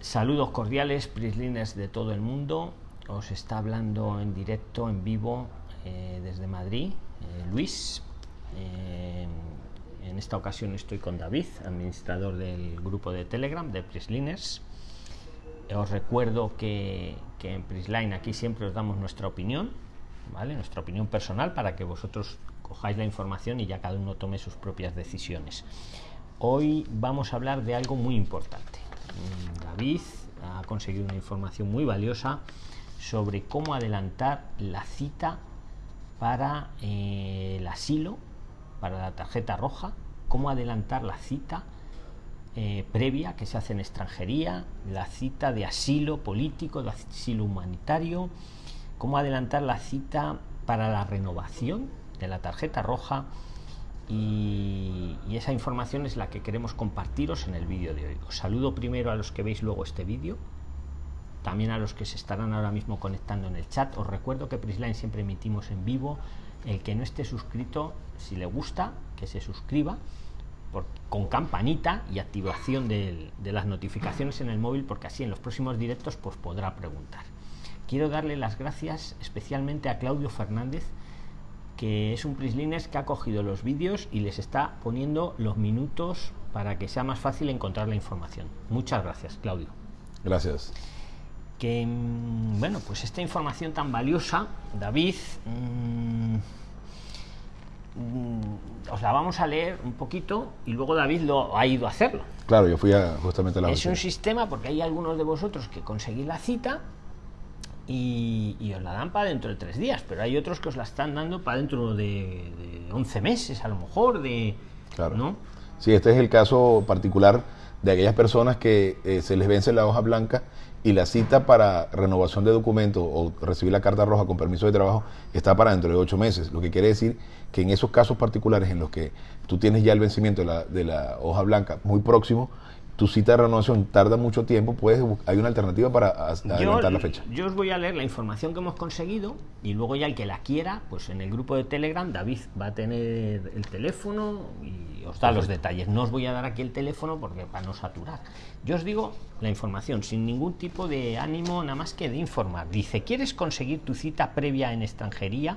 Saludos cordiales, Prislines de todo el mundo. Os está hablando en directo, en vivo, eh, desde Madrid, eh, Luis. Eh, en esta ocasión estoy con David, administrador del grupo de Telegram de Prisliners. Os recuerdo que, que en Prisline aquí siempre os damos nuestra opinión, ¿vale? Nuestra opinión personal para que vosotros cojáis la información y ya cada uno tome sus propias decisiones. Hoy vamos a hablar de algo muy importante. David ha conseguido una información muy valiosa sobre cómo adelantar la cita para eh, el asilo, para la tarjeta roja, cómo adelantar la cita eh, previa que se hace en extranjería, la cita de asilo político, de asilo humanitario, cómo adelantar la cita para la renovación de la tarjeta roja y, esa información es la que queremos compartiros en el vídeo de hoy. Os saludo primero a los que veis luego este vídeo, también a los que se estarán ahora mismo conectando en el chat. Os recuerdo que Prisline siempre emitimos en vivo. El que no esté suscrito, si le gusta, que se suscriba con campanita y activación de, de, las notificaciones en el móvil, porque así en los próximos directos pues podrá preguntar. Quiero darle las gracias especialmente a Claudio Fernández, que es un Prislines que ha cogido los vídeos y les está poniendo los minutos para que sea más fácil encontrar la información. Muchas gracias, Claudio. Gracias. Que, bueno, pues esta información tan valiosa, David, mmm, os la vamos a leer un poquito y luego David lo ha ido a hacerlo. Claro, yo fui a, justamente a la Es un sistema porque hay algunos de vosotros que conseguís la cita y, y, os la dan para dentro de tres días, pero hay otros que os la están dando para dentro de, de 11 meses, a lo mejor, de... Claro. ¿no? Sí, este es el caso particular de aquellas personas que eh, se les vence la hoja blanca y la cita para renovación de documento o recibir la carta roja con permiso de trabajo está para dentro de ocho meses. Lo que quiere decir que en esos casos particulares en los que tú tienes ya el vencimiento de la, de la hoja blanca muy próximo, tu cita de renovación tarda mucho tiempo, puedes, hay una alternativa para adelantar yo, la fecha. Yo os voy a leer la información que hemos conseguido y luego ya el que la quiera, pues en el grupo de Telegram David va a tener el teléfono y os da Perfecto. los detalles. No os voy a dar aquí el teléfono porque para no saturar. Yo os digo la información sin ningún tipo de ánimo, nada más que de informar. Dice, ¿quieres conseguir tu cita previa en extranjería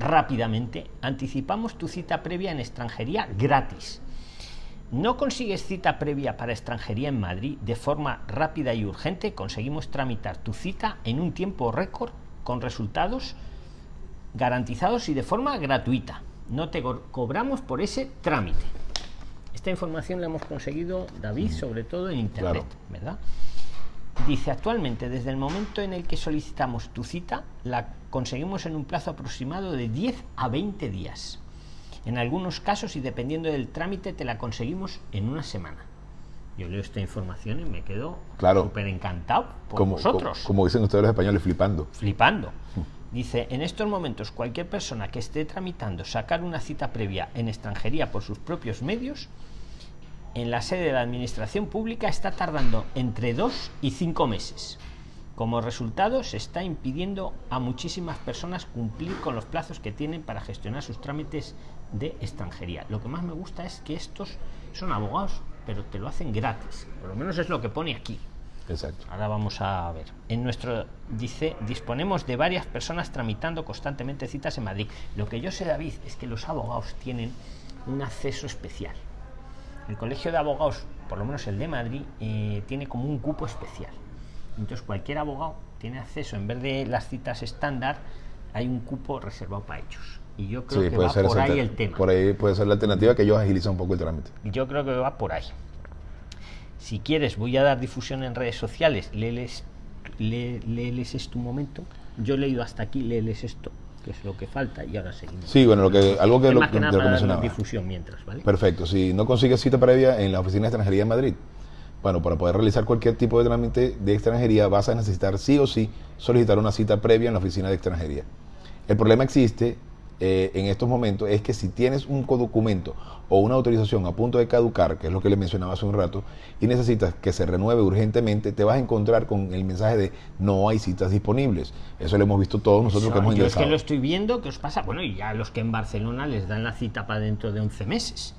rápidamente? Anticipamos tu cita previa en extranjería gratis no consigues cita previa para extranjería en Madrid de forma rápida y urgente, conseguimos tramitar tu cita en un tiempo récord con resultados garantizados y de forma gratuita. No te co cobramos por ese trámite. Esta información la hemos conseguido, David, sobre todo en Internet, claro. ¿verdad? Dice, actualmente, desde el momento en el que solicitamos tu cita, la conseguimos en un plazo aproximado de 10 a 20 días. En algunos casos y dependiendo del trámite te la conseguimos en una semana. Yo leo esta información y me quedo claro. súper encantado por como, vosotros. Como, como, dicen ustedes los españoles, flipando. Flipando. Dice, en estos momentos cualquier persona que esté tramitando sacar una cita previa en extranjería por sus propios medios, en la sede de la administración pública está tardando entre dos y cinco meses. Como resultado, se está impidiendo a muchísimas personas cumplir con los plazos que tienen para gestionar sus trámites de extranjería. Lo que más me gusta es que estos son abogados, pero te lo hacen gratis. Por lo menos es lo que pone aquí. Exacto. Ahora vamos a ver. En nuestro dice disponemos de varias personas tramitando constantemente citas en Madrid. Lo que yo sé, David, es que los abogados tienen un acceso especial. El Colegio de Abogados, por lo menos el de Madrid, eh, tiene como un cupo especial. Entonces cualquier abogado tiene acceso, en vez de las citas estándar, hay un cupo reservado para ellos. Y yo creo sí, que va por ahí el tema. Por ahí puede ser la alternativa que ellos agilizan un poco el trámite. Yo creo que va por ahí. Si quieres, voy a dar difusión en redes sociales. Léeles, lé, léeles esto un momento. Yo he leído hasta aquí, léeles esto, que es lo que falta, y ahora seguimos. Sí, bueno, lo que, algo que, es lo, más que nada para dar difusión mientras, ¿vale? Perfecto. Si no consigues cita previa en la oficina de extranjería de Madrid, bueno, para poder realizar cualquier tipo de trámite de extranjería vas a necesitar sí o sí solicitar una cita previa en la oficina de extranjería. El problema existe eh, en estos momentos es que si tienes un documento o una autorización a punto de caducar, que es lo que le mencionaba hace un rato, y necesitas que se renueve urgentemente, te vas a encontrar con el mensaje de no hay citas disponibles. Eso lo hemos visto todos nosotros Eso, que hemos yo ingresado. es que lo estoy viendo, ¿qué os pasa? Bueno, y ya los que en Barcelona les dan la cita para dentro de 11 meses.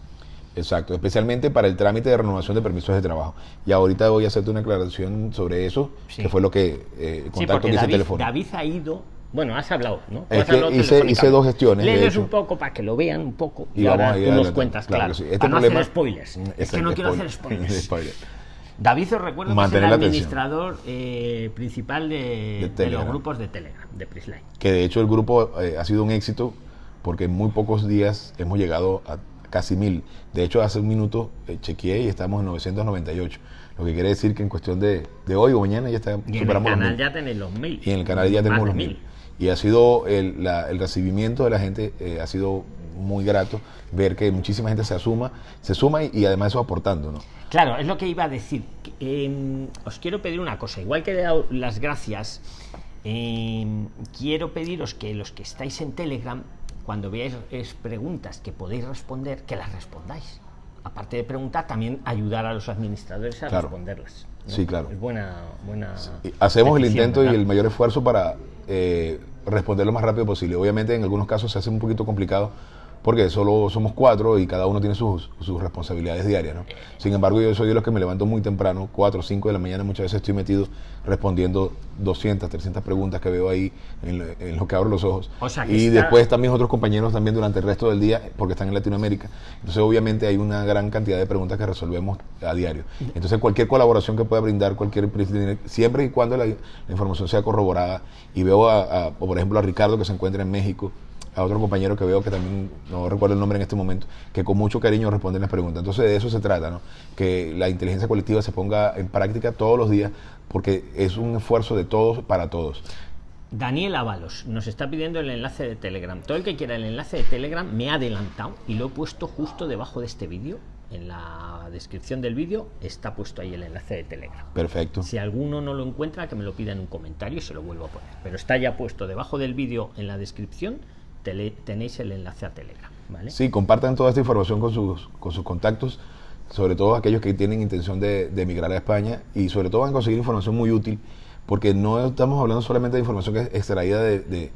Exacto, especialmente para el trámite de renovación de permisos de trabajo. Y ahorita voy a hacerte una aclaración sobre eso, Sí. que fue lo que eh, el Sí, contacto porque que hice David, teléfono. David ha ido. Bueno, has hablado, ¿no? Es has que hablado hice- hice dos gestiones, Léeles un poco para que lo vean un poco y, Y ahora tú nos cuentas, Claro claro. que sí. Este para no problema- hacer spoilers. es que Exacto, no quiero spoiler. hacer spoilers. Spoiler. David, os recuerdo Mantener que es el administrador eh, principal de, De de los grupos de Telegram, de Prisline. que de hecho el grupo eh, ha sido un éxito porque en muy pocos días hemos llegado a casi mil. De hecho, hace un minuto eh, chequeé y estamos en 998. Lo que quiere decir que en cuestión de, de hoy o mañana ya está, Y en el superamos los canal mil. ya tenéis los mil. Y en el canal ya tenemos los de mil. Y ha sido el, la- el recibimiento de la gente, eh, ha sido muy grato ver que muchísima gente se asuma, se suma y, y además eso aportando, ¿no? Claro, es lo que iba a decir. Eh, os quiero pedir una cosa. Igual que he dado las gracias, eh, quiero pediros que los que estáis en Telegram, cuando veáis es, preguntas que podéis responder, que las respondáis. Aparte de preguntar, también ayudar a los administradores a Claro. responderlas. ¿no? Sí, claro. Es buena. Hacemos el intento y el mayor esfuerzo para eh, responder lo más rápido posible. Obviamente en algunos casos se hace un poquito complicado porque solo somos cuatro y cada uno tiene sus, sus responsabilidades diarias. ¿no? Sin embargo, yo soy de los que me levanto muy temprano, 4 o 5 de la mañana, muchas veces estoy metido respondiendo 200, 300 preguntas que veo ahí en lo, en lo que abro los ojos. O sea, que y está- después también otros compañeros también durante el resto del día porque están en Latinoamérica. Entonces obviamente hay una gran cantidad de preguntas que resolvemos a diario. Entonces cualquier colaboración que pueda brindar cualquier siempre y cuando la, la información sea corroborada y veo a, por ejemplo a Ricardo que se encuentra en México, a otro compañero que veo que también, no recuerdo el nombre en este momento, que con mucho cariño responden las preguntas. Entonces de eso se trata, ¿no? Que la inteligencia colectiva se ponga en práctica todos los días porque es un esfuerzo de todos para todos. Daniel Ábalos nos está pidiendo el enlace de Telegram. Todo el que quiera el enlace de Telegram me ha adelantado y lo he puesto justo debajo de este vídeo. En la descripción del vídeo está puesto ahí el enlace de Telegram. Perfecto. Si alguno no lo encuentra, que me lo pida en un comentario y se lo vuelvo a poner. Pero está ya puesto debajo del vídeo en la descripción. Tenéis el enlace a Telegram. Sí, compartan toda esta información con sus, con sus contactos, sobre todo aquellos que tienen intención de, de emigrar a España y sobre todo van a conseguir información muy útil, porque no estamos hablando solamente de información que es extraída de, de-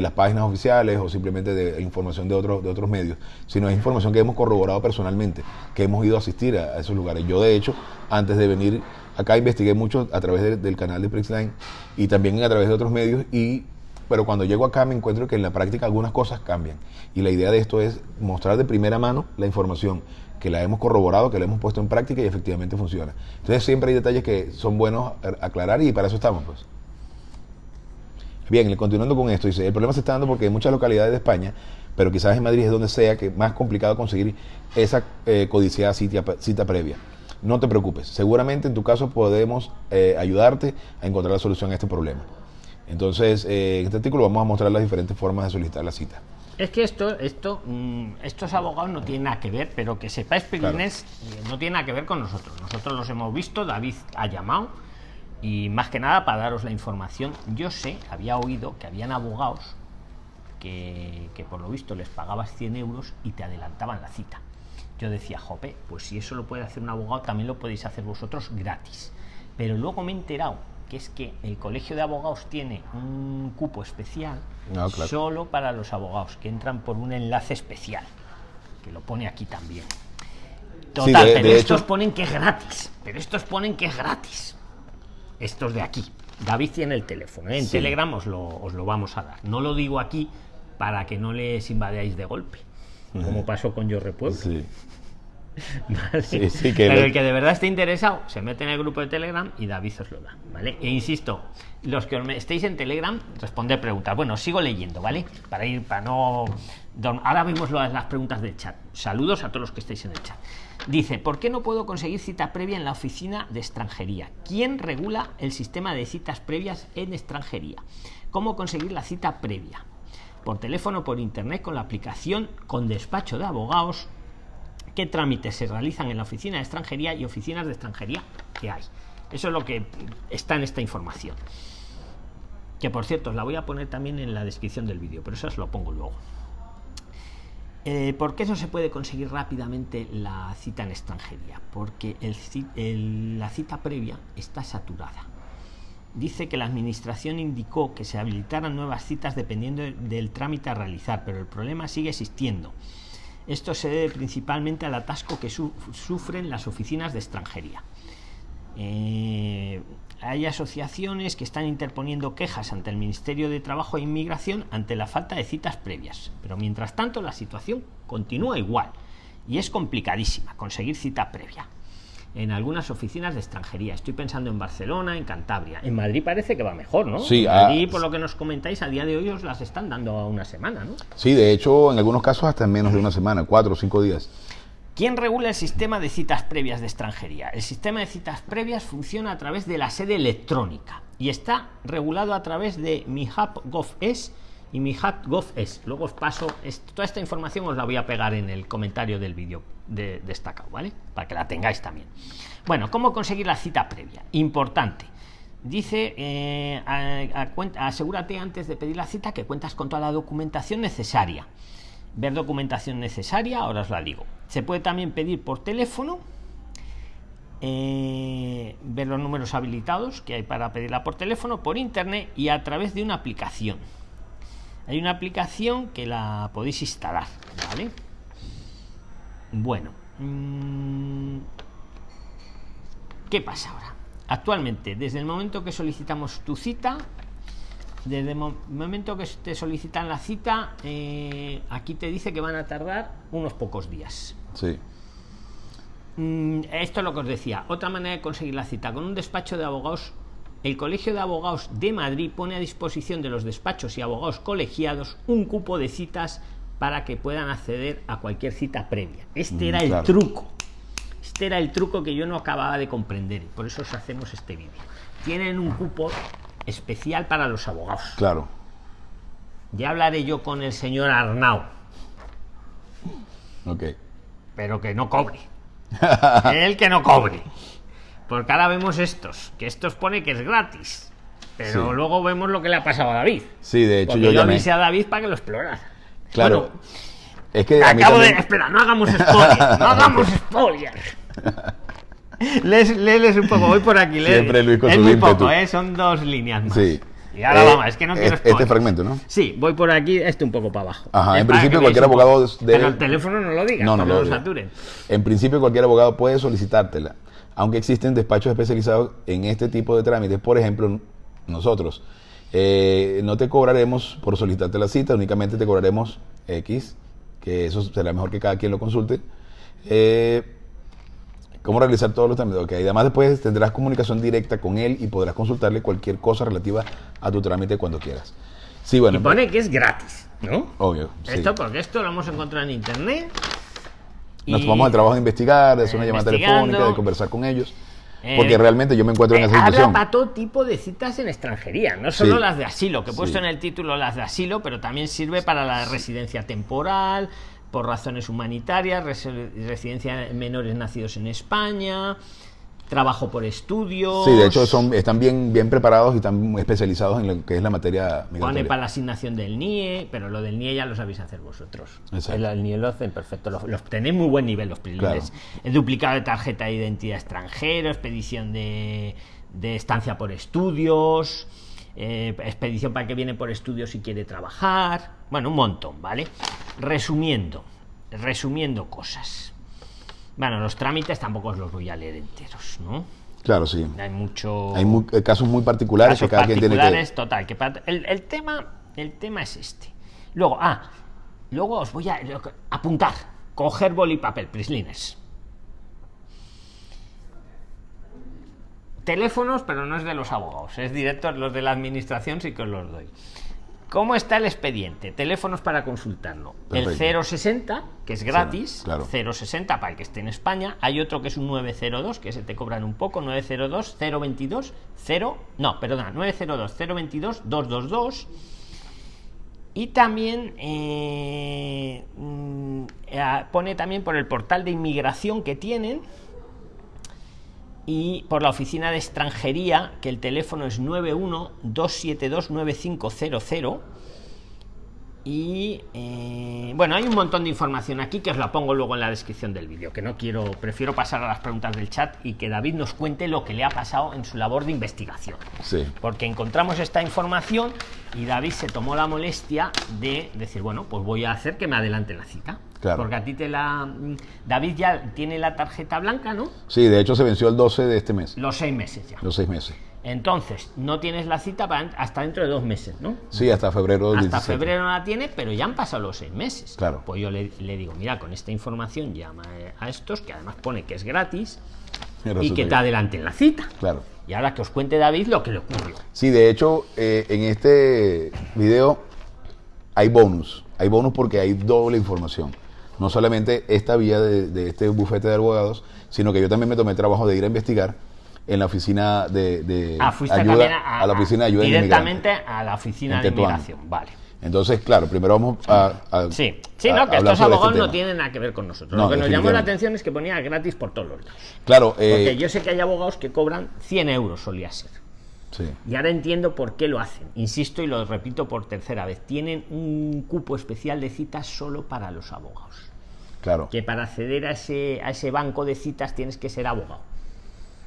las páginas oficiales o simplemente de información de otros, de otros medios, sino es información que hemos corroborado personalmente, que hemos ido a asistir a, esos lugares. Yo, de hecho, antes de venir acá investigué mucho a través de- del canal de Prixline y también a través de otros medios y pero cuando llego acá me encuentro que en la práctica algunas cosas cambian. Y la idea de esto es mostrar de primera mano la información, que la hemos corroborado, que la hemos puesto en práctica y efectivamente funciona. Entonces siempre hay detalles que son buenos aclarar y para eso estamos. pues. Bien, continuando con esto, dice, el problema se está dando porque en muchas localidades de España, pero quizás en Madrid es donde sea que más complicado conseguir esa eh, codiciada cita, cita previa. No te preocupes, seguramente en tu caso podemos eh, ayudarte a encontrar la solución a este problema. Entonces, eh, en este artículo vamos a mostrar las diferentes formas de solicitar la cita. Es que esto, esto, mm, estos abogados no tienen nada que ver, pero que sepáis, Pilines, eh, no tiene nada que ver con nosotros. Nosotros los hemos visto, David ha llamado y más que nada para daros la información. Yo sé, había oído que habían abogados que, que por lo visto les pagabas 100 euros y te adelantaban la cita. Yo decía, jope, pues si eso lo puede hacer un abogado, también lo podéis hacer vosotros gratis. Pero luego me he enterado que es que el colegio de abogados tiene un cupo especial Ah, claro. solo para los abogados que entran por un enlace especial, que lo pone aquí también. Total, de- pero de estos hecho- ponen que es gratis, pero estos ponen que es gratis. Estos de aquí. David tiene el teléfono, ¿eh? en Sí. Telegram os lo, os lo vamos a dar. No lo digo aquí para que no les invadáis de golpe, como pasó con Yo Repueblo. Sí. ¿vale? Sí, sí, que Pero lo- el que de verdad esté interesado se mete en el grupo de Telegram y David os lo da, ¿vale? E insisto, los que estéis en Telegram, responder preguntas. Bueno, sigo leyendo, ¿vale? Para ir, para no. Ahora vemos las, las preguntas del chat. Saludos a todos los que estáis en el chat. Dice, ¿por qué no puedo conseguir cita previa en la oficina de extranjería? ¿Quién regula el sistema de citas previas en extranjería? ¿Cómo conseguir la cita previa? Por teléfono, por internet, con la aplicación, con despacho de abogados, qué trámites se realizan en la oficina de extranjería y oficinas de extranjería que hay. Eso es lo que está en esta información. Que por cierto, os la voy a poner también en la descripción del vídeo, pero eso os lo pongo luego. Eh, ¿Por qué no se puede conseguir rápidamente la cita en extranjería? Porque la cita previa está saturada. Dice que la administración indicó que se habilitaran nuevas citas dependiendo del trámite a realizar, pero el problema sigue existiendo. Esto se debe principalmente al atasco que su sufren las oficinas de extranjería. Eh, hay asociaciones que están interponiendo quejas ante el Ministerio de Trabajo e Inmigración ante la falta de citas previas. Pero mientras tanto la situación continúa igual y es complicadísima conseguir cita previa en algunas oficinas de extranjería. Estoy pensando en Barcelona, en Cantabria. En Madrid parece que va mejor, ¿no? Sí, ah, Madrid, por lo que nos comentáis, a día de hoy os las están dando a una semana, ¿no? Sí, de hecho, en algunos casos hasta en menos de una semana, cuatro o cinco días. ¿Quién regula el sistema de citas previas de extranjería? El sistema de citas previas funciona a través de la sede electrónica y está regulado a través de mi hub GovES y mi hub GovES. Luego os paso, toda esta información os la voy a pegar en el comentario del vídeo de, destacado, ¿vale? Para que la tengáis también. Bueno, ¿cómo conseguir la cita previa? Importante. Dice, eh, asegúrate antes de pedir la cita que cuentas con toda la documentación necesaria. Ver documentación necesaria, ahora os la digo. Se puede también pedir por teléfono, eh, ver los números habilitados que hay para pedirla por teléfono, por internet y a través de una aplicación. Hay una aplicación que la podéis instalar, ¿vale? Bueno, mm, ¿qué pasa ahora? Actualmente, desde el momento que solicitamos tu cita, desde el momento que te solicitan la cita, eh, aquí te dice que van a tardar unos pocos días. Sí. Mm, esto es lo que os decía. Otra manera de conseguir la cita con un despacho de abogados. El Colegio de Abogados de Madrid pone a disposición de los despachos y abogados colegiados un cupo de citas para que puedan acceder a cualquier cita previa. Este era el truco. Este era el truco que yo no acababa de comprender y por eso os hacemos este vídeo. Tienen un cupo especial para los abogados. Claro. Ya hablaré yo con el señor Arnau. Ok. Pero que no cobre. el que no cobre. Porque ahora vemos estos, que estos pone que es gratis. Pero Sí. luego vemos lo que le ha pasado a David. Sí, de hecho Porque yo yo llamé. avisé a David para que lo explorara. Claro. Bueno, es que Acabo de. Espera, no hagamos spoiler. No hagamos spoiler. Lees, léeles un poco, voy por aquí. lee. Siempre Luis con es muy poco, ¿eh? son dos líneas más. Sí. Y ahora Eh, vamos, es que no quiero es- spoiler. Este fragmento, ¿no? Sí, voy por aquí, este un poco para abajo. Ajá, Es en principio cualquier abogado debe- Pero el teléfono no lo diga, No, no no lo lo saturen. En principio cualquier abogado puede solicitártela, aunque existen despachos especializados en este tipo de trámites. Por ejemplo, nosotros eh, no te cobraremos por solicitarte la cita, únicamente te cobraremos X, que eso será mejor que cada quien lo consulte. Eh, ¿Cómo realizar todos los trámites? Ok, además después tendrás comunicación directa con él y podrás consultarle cualquier cosa relativa a tu trámite cuando quieras. Sí, bueno, Y pone que es gratis, ¿no? obvio. sí. Esto porque esto lo hemos encontrado en internet. Nos tomamos el trabajo de investigar, de hacer una llamada telefónica, de conversar con ellos. Eh, Porque realmente yo me encuentro en Eh, esa habla situación. para todo tipo de citas en extranjería, no solo Sí. las de asilo, que he puesto Sí. en el título las de asilo, pero también sirve para la residencia temporal, por razones humanitarias, resi- residencia de menores nacidos en España, trabajo por estudios. Sí, de hecho son, están bien, bien preparados y están especializados en lo que es la materia Pone migratoria. para la asignación del NIE, pero lo del NIE ya lo sabéis hacer vosotros. El, el NIE lo hacen perfecto. Los, los tenéis muy buen nivel, los preliminares. El duplicado de tarjeta de identidad extranjero, expedición de, de estancia por estudios, eh, expedición para que viene por estudios si quiere trabajar. Bueno, un montón, ¿vale? Resumiendo, resumiendo cosas. Bueno, los trámites tampoco os los voy a leer enteros, ¿no? Claro, sí. Hay mucho Hay mu- eh, casos muy particulares casos que cada quien tiene que... total que para- el, el tema el tema es este luego ah luego os voy a apuntar coger boli y papel prislines teléfonos pero no es de los abogados es directo los de la administración sí que os los doy ¿Cómo está el expediente? Teléfonos para consultarlo. El Perfecto. 060, que es gratis, claro. 060 para el que esté en España. Hay otro que es un 902, que se te cobran un poco, 902 022 0, no, perdona, 902 022 222. Y también eh, mm, eh, pone también por el portal de inmigración que tienen y por la oficina de extranjería, que el teléfono es 91-272-9500. Y eh, bueno, hay un montón de información aquí que os la pongo luego en la descripción del vídeo, que no quiero, prefiero pasar a las preguntas del chat y que David nos cuente lo que le ha pasado en su labor de investigación. Sí. Porque encontramos esta información y David se tomó la molestia de decir, bueno, pues voy a hacer que me adelante la cita. Claro. Porque a ti te la... David ya tiene la tarjeta blanca, ¿no? Sí, de hecho se venció el 12 de este mes, Los seis meses ya. los seis meses. Entonces, no tienes la cita para, hasta dentro de dos meses, ¿no? Sí, hasta febrero Hasta 17. febrero no la tiene, pero ya han pasado los seis meses. Claro. Pues yo le, le digo, mira, con esta información llama a estos, que además pone que es gratis, Y y que- te adelanten la cita. Claro. Y ahora que os cuente David lo que le ocurrió. Sí, de hecho, eh, en este video hay bonus. Hay bonus porque hay doble información. No solamente esta vía de, de este bufete de abogados, sino que yo también me tomé el trabajo de ir a investigar en la oficina de, de Ah, fuiste ayuda, también a, la oficina de ayuda directamente a la oficina de inmigración. Vale. Entonces, claro, primero vamos a, a- Sí, sí, a- no, que estos este abogados no tienen nada que ver con nosotros. No, lo que nos llamó la atención es que ponía gratis por todos los lados. Claro, Porque eh, yo sé que hay abogados que cobran 100 euros, solía ser. sí, Y ahora entiendo por qué lo hacen. Insisto y lo repito por tercera vez. Tienen un cupo especial de citas solo para los abogados. claro, Que para acceder a ese, a ese banco de citas tienes que ser abogado.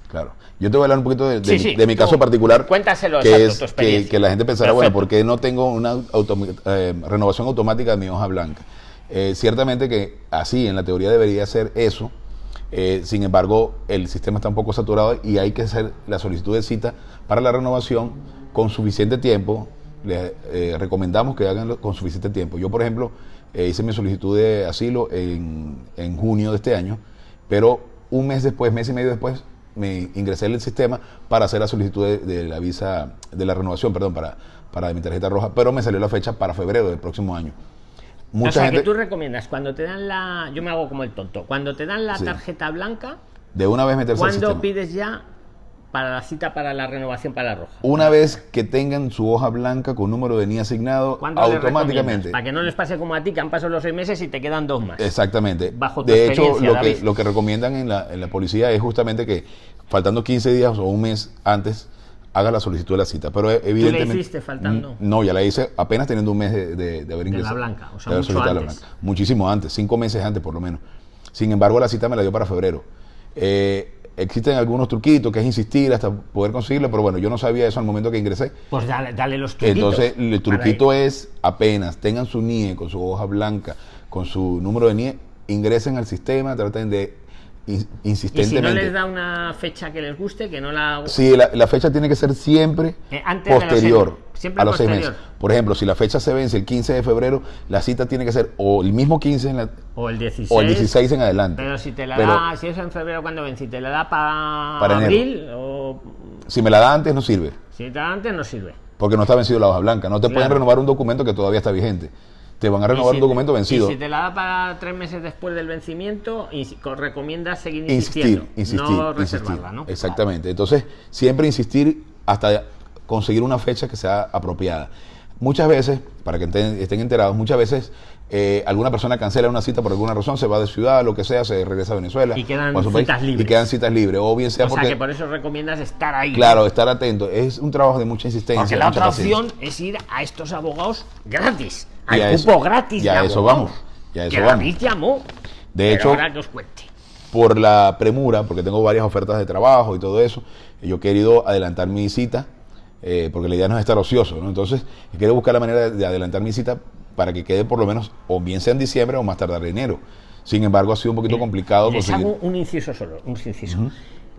Claro. Yo te voy a hablar un poquito de, de Sí, mi- sí, de mi tú caso particular. cuéntaselo, que exacto, es tu que, experiencia. que la gente pensará, bueno, Perfecto. ¿por qué no tengo una automi- eh, renovación automática de mi hoja blanca? Eh, ciertamente que así, en la teoría debería ser eso. Eh, sin embargo, el sistema está un poco saturado y hay que hacer la solicitud de cita para la renovación con suficiente tiempo. Les recomendamos que hagan con suficiente tiempo. Yo, por ejemplo, hice mi solicitud de asilo en, en junio de este año, pero un mes después, mes y medio después, me ingresé en el sistema para hacer la solicitud de, de la visa, de la renovación, perdón, para, para mi tarjeta roja, pero me salió la fecha para febrero del próximo año. Mucha o sea, gente que tú recomiendas, cuando te dan la... Yo me hago como el tonto. Cuando te dan la Sí. tarjeta blanca, de una vez meterse ¿cuándo pides ya para la cita para la renovación para la roja? Una vez que tengan su hoja blanca con número de NIE asignado, ¿Cuándo le automáticamente. Para que no les pase como a ti, que han pasado los seis meses y te quedan dos más. Exactamente. Bajo tu de hecho, lo que, lo que recomiendan en la, en la policía es justamente que faltando 15 días o un mes antes haga la solicitud de la cita. Pero eh, evidentemente... hiciste faltando? Mm, No, ya la hice apenas teniendo un mes de, de- de haber la ingresado. blanca, o sea, de mucho solicitado la antes. blanca. Muchísimo antes, cinco meses antes por lo menos. Sin embargo, la cita me la dio para febrero. Eh, existen algunos truquitos que es insistir hasta poder conseguirlo, pero bueno, yo no sabía eso al momento que ingresé. Pues dale, dale los truquitos. Entonces, el truquito es apenas tengan su NIE con su hoja blanca, con su número de NIE, ingresen al sistema, traten de in- Y si no insistentemente. les da una fecha que les guste, que no la... Sí, la, la fecha tiene que ser siempre Eh, antes de los posterior siempre a los seis meses. Por ejemplo, si la fecha se vence el 15 de febrero, la cita tiene que ser o el mismo 15 en la- O el 16. o el 16 en adelante. Pero si te la Pero da, si es en febrero cuando vence, y te la da para, enero. abril, o si me la da antes, no sirve. si te la da antes, no sirve. Porque no está vencido la hoja blanca. No te pueden renovar un documento que todavía está vigente. Te van a renovar Y un si- documento vencido. Y si te la da para tres meses después del vencimiento, recomiendas seguir insistiendo. insistir, no insistir. reservarla, ¿no? Exactamente. Entonces, siempre insistir hasta conseguir una fecha que sea apropiada. Muchas veces, para que estén enterados, muchas veces eh, alguna persona cancela una cita por alguna razón, se va de ciudad, lo que sea, se regresa a Venezuela. Y quedan o a su país, citas libres. Y quedan citas libres. O bien sea O sea porque, que por eso recomiendas estar ahí. claro, estar atento. Es un trabajo de mucha insistencia. Porque la otra opción es ir a estos abogados gratis. Y Al a cupo eso- gratis. y a de eso vamos, y a eso que vamos. David llamó. De hecho- ahora que os cuente. por la premura, porque tengo varias ofertas de trabajo y todo eso, yo he querido adelantar mi cita, eh, porque la idea no es estar ocioso, ¿no? Entonces, quiero buscar la manera de, de adelantar mi cita para que quede por lo menos, o bien sea en diciembre o más tardar en enero. Sin embargo, ha sido un poquito complicado Les conseguir. hago un inciso solo, un inciso.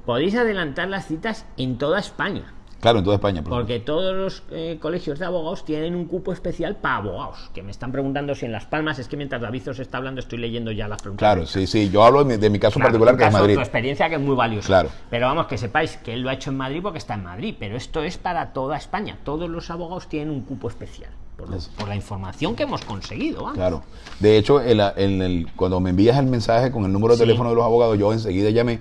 Podéis adelantar las citas en toda España. Claro, en toda España. por Porque todos los eh, colegios de abogados tienen un cupo especial para abogados. Que me están preguntando si en Las Palmas, es que mientras David os está hablando estoy leyendo ya las preguntas. Claro, sí, sí. Yo hablo de mi, de mi caso Claro, particular, que es Madrid. Tu experiencia que es muy valiosa. Claro. Pero vamos, que sepáis que él lo ha hecho en Madrid porque está en Madrid. Pero esto es para toda España. Todos los abogados tienen un cupo especial. Por, lo- por la información que hemos conseguido. vamos. Claro. De hecho, en la- en el- cuando me envías el mensaje con el número de Sí. teléfono de los abogados, yo enseguida llamé.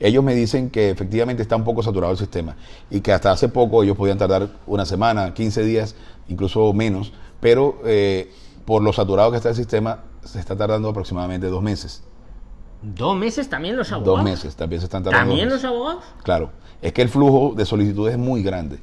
Ellos me dicen que efectivamente está un poco saturado el sistema y que hasta hace poco ellos podían tardar una semana, 15 días, incluso menos, pero eh, por lo saturado que está el sistema, se está tardando aproximadamente dos meses. Dos meses también los abogados. Dos meses, también se están tardando. ¿También los abogados? Claro, es que el flujo de solicitudes es muy grande.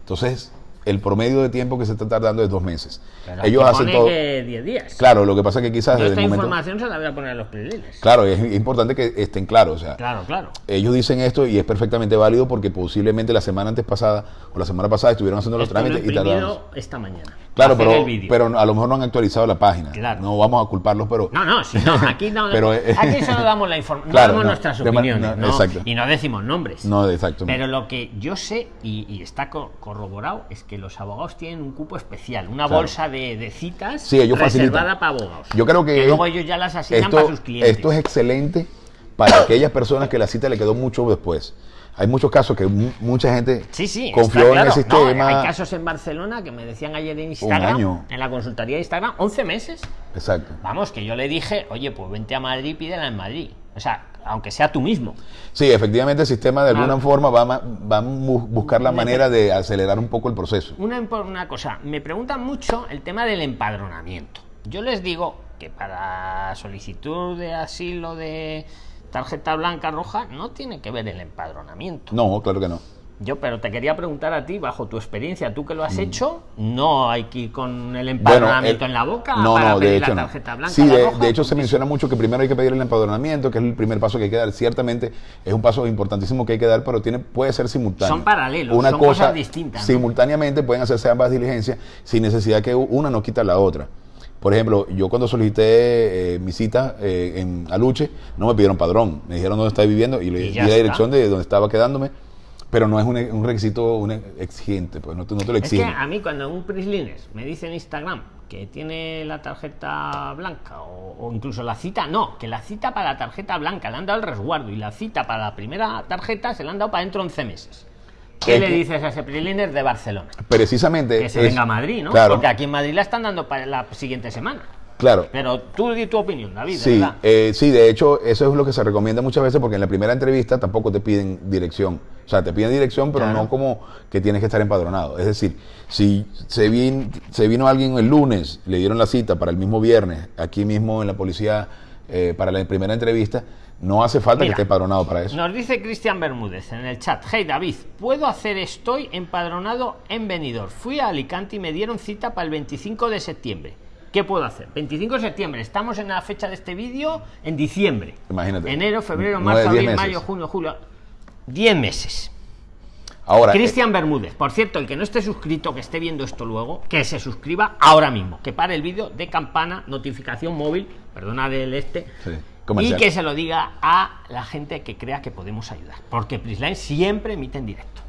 Entonces, el promedio de tiempo que se está tardando es dos meses. Pero Ellos hacen todo. que 10 días. Claro, lo que pasa es que quizás Yo desde esta el momento. información se la voy a poner a los prilines. Claro, es importante que estén claros. O sea, Claro, claro. ellos dicen esto y es perfectamente válido porque posiblemente la semana antes pasada o la semana pasada estuvieron haciendo los trámites y tardaron. esta mañana. Claro, pero, pero a lo mejor no han actualizado la página. Claro. No vamos a culparlos, pero. No, no, si no, aquí no. Pero, eh, aquí solo damos la información, Claro, damos no, nuestras opiniones, no. Y no decimos nombres. No, exacto. Pero lo que yo sé y, y está co- corroborado es que los abogados tienen un cupo especial, una Claro. bolsa de, de citas Sí, ellos reservada facilitan. para abogados. Yo creo que, luego ellos ya las asignan esto, para sus clientes. esto es excelente para aquellas personas que la cita le quedó mucho después. Hay muchos casos que mu- mucha gente Sí, sí, confió en el No, sistema. hay casos en Barcelona que me decían ayer en Instagram, año. en la consultoría de Instagram, 11 meses. Exacto. Vamos, que yo le dije, oye, pues vente a Madrid, pídela en Madrid. O sea, aunque sea tú mismo. Sí, efectivamente el sistema de alguna Claro. forma va, va a buscar la manera de acelerar un poco el proceso. Una, una cosa, me preguntan mucho el tema del empadronamiento. Yo les digo que para solicitud de asilo de tarjeta blanca roja no tiene que ver el empadronamiento. No, claro que no. Yo, pero te quería preguntar a ti, bajo tu experiencia, tú que lo has hecho, no hay que ir con el empadronamiento el- en la boca no, para no, de pedir hecho la tarjeta blanca. Sí, de, roja, de hecho se menciona mucho que primero hay que pedir el empadronamiento, que es el primer paso que hay que dar. Ciertamente es un paso importantísimo que hay que dar, pero tiene, puede ser simultáneo. Son paralelos, Una son cosa cosas distintas. Simultáneamente pueden hacerse ambas diligencias sin necesidad que una no quita la otra. Por ejemplo, yo cuando solicité eh, mi cita eh, en Aluche, no me pidieron padrón, me dijeron dónde estaba viviendo y le di la dirección de donde estaba quedándome, pero no es un, un requisito un exigente, pues no te, no te lo Es que exigen. a mí cuando un Prislines me dice en Instagram que tiene la tarjeta blanca o, o incluso la cita, no, que la cita para la tarjeta blanca le han dado el resguardo y la cita para la primera tarjeta se la han dado para dentro de 11 meses. ¿Qué Es le dices a ese Prislines de Barcelona? Precisamente. Que se es- venga a Madrid, ¿no? Claro, Porque aquí en Madrid la están dando para la siguiente semana. Claro. Pero tú di tu opinión, David, Sí, verdad. eh, sí, de hecho, eso es lo que se recomienda muchas veces porque en la primera entrevista tampoco te piden dirección. O sea, te piden dirección, pero Claro. no como que tienes que estar empadronado. Es decir, si se, vin- se vino alguien el lunes, le dieron la cita para el mismo viernes, aquí mismo en la policía, eh, para la primera entrevista, no hace falta Mira, que esté empadronado para eso. Nos dice Cristian Bermúdez en el chat. Hey David, ¿puedo hacer estoy empadronado en Benidorm? Fui a Alicante y me dieron cita para el 25 de septiembre. ¿Qué puedo hacer? 25 de septiembre, estamos en la fecha de este vídeo en diciembre. Imagínate. Enero, febrero, marzo, abril, meses. mayo, junio, julio. 10 meses. Ahora, eh, Cristian Bermúdez, por cierto, el que no esté suscrito, que esté viendo esto luego, que se suscriba ahora mismo, que pare el vídeo de campana, notificación móvil, perdona del este, Sí, y que se lo diga a la gente que crea que podemos ayudar. Porque Prisline siempre emite en directo.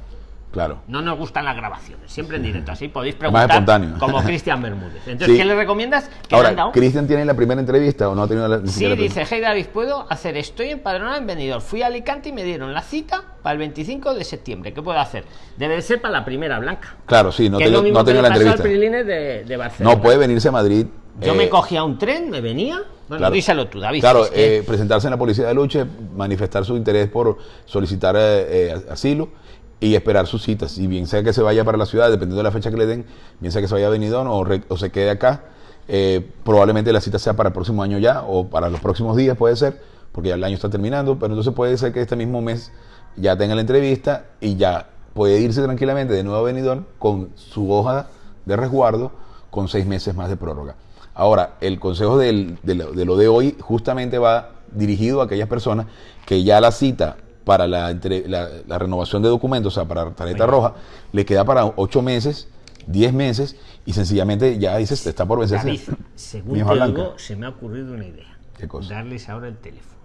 Claro. No nos gustan las grabaciones, siempre en directo. Así podéis Más preguntar espontáneo. como Cristian Bermúdez. Entonces, Sí. ¿qué le recomiendas? ¿Qué Ahora? ¿Cristian tiene la primera entrevista o no ha tenido la Sí, la dice, hey David, ¿puedo hacer? Estoy empadronado en Benidorm. Fui a Alicante y me dieron la cita para el 25 de septiembre. ¿Qué puedo hacer? Debe de ser para la primera blanca. Claro, sí, no, que te- es lo mismo no que la entrevista. De, de Barcelona. No puede venirse a Madrid. Yo eh, me cogía un tren, me venía. Bueno, Claro. díselo tú, David. Claro, eh, presentarse en la policía de lucha, manifestar su interés por solicitar eh, eh, asilo y esperar sus citas. Y bien sea que se vaya para la ciudad, dependiendo de la fecha que le den, bien sea que se vaya a Benidorm o, se quede acá, eh, probablemente la cita sea para el próximo año ya o para los próximos días puede ser, porque ya el año está terminando, pero entonces puede ser que este mismo mes ya tenga la entrevista y ya puede irse tranquilamente de nuevo a Benidorm con su hoja de resguardo con seis meses más de prórroga. Ahora, el consejo de, lo, de lo de hoy justamente va dirigido a aquellas personas que ya la cita para la, entre- la- la renovación de documentos, o sea, para tarjeta Oye. roja, le queda para ocho meses, diez meses, y sencillamente ya dices, está por vencerse. David, según te digo, se me ha ocurrido una idea. ¿Qué cosa? Darles ahora el teléfono.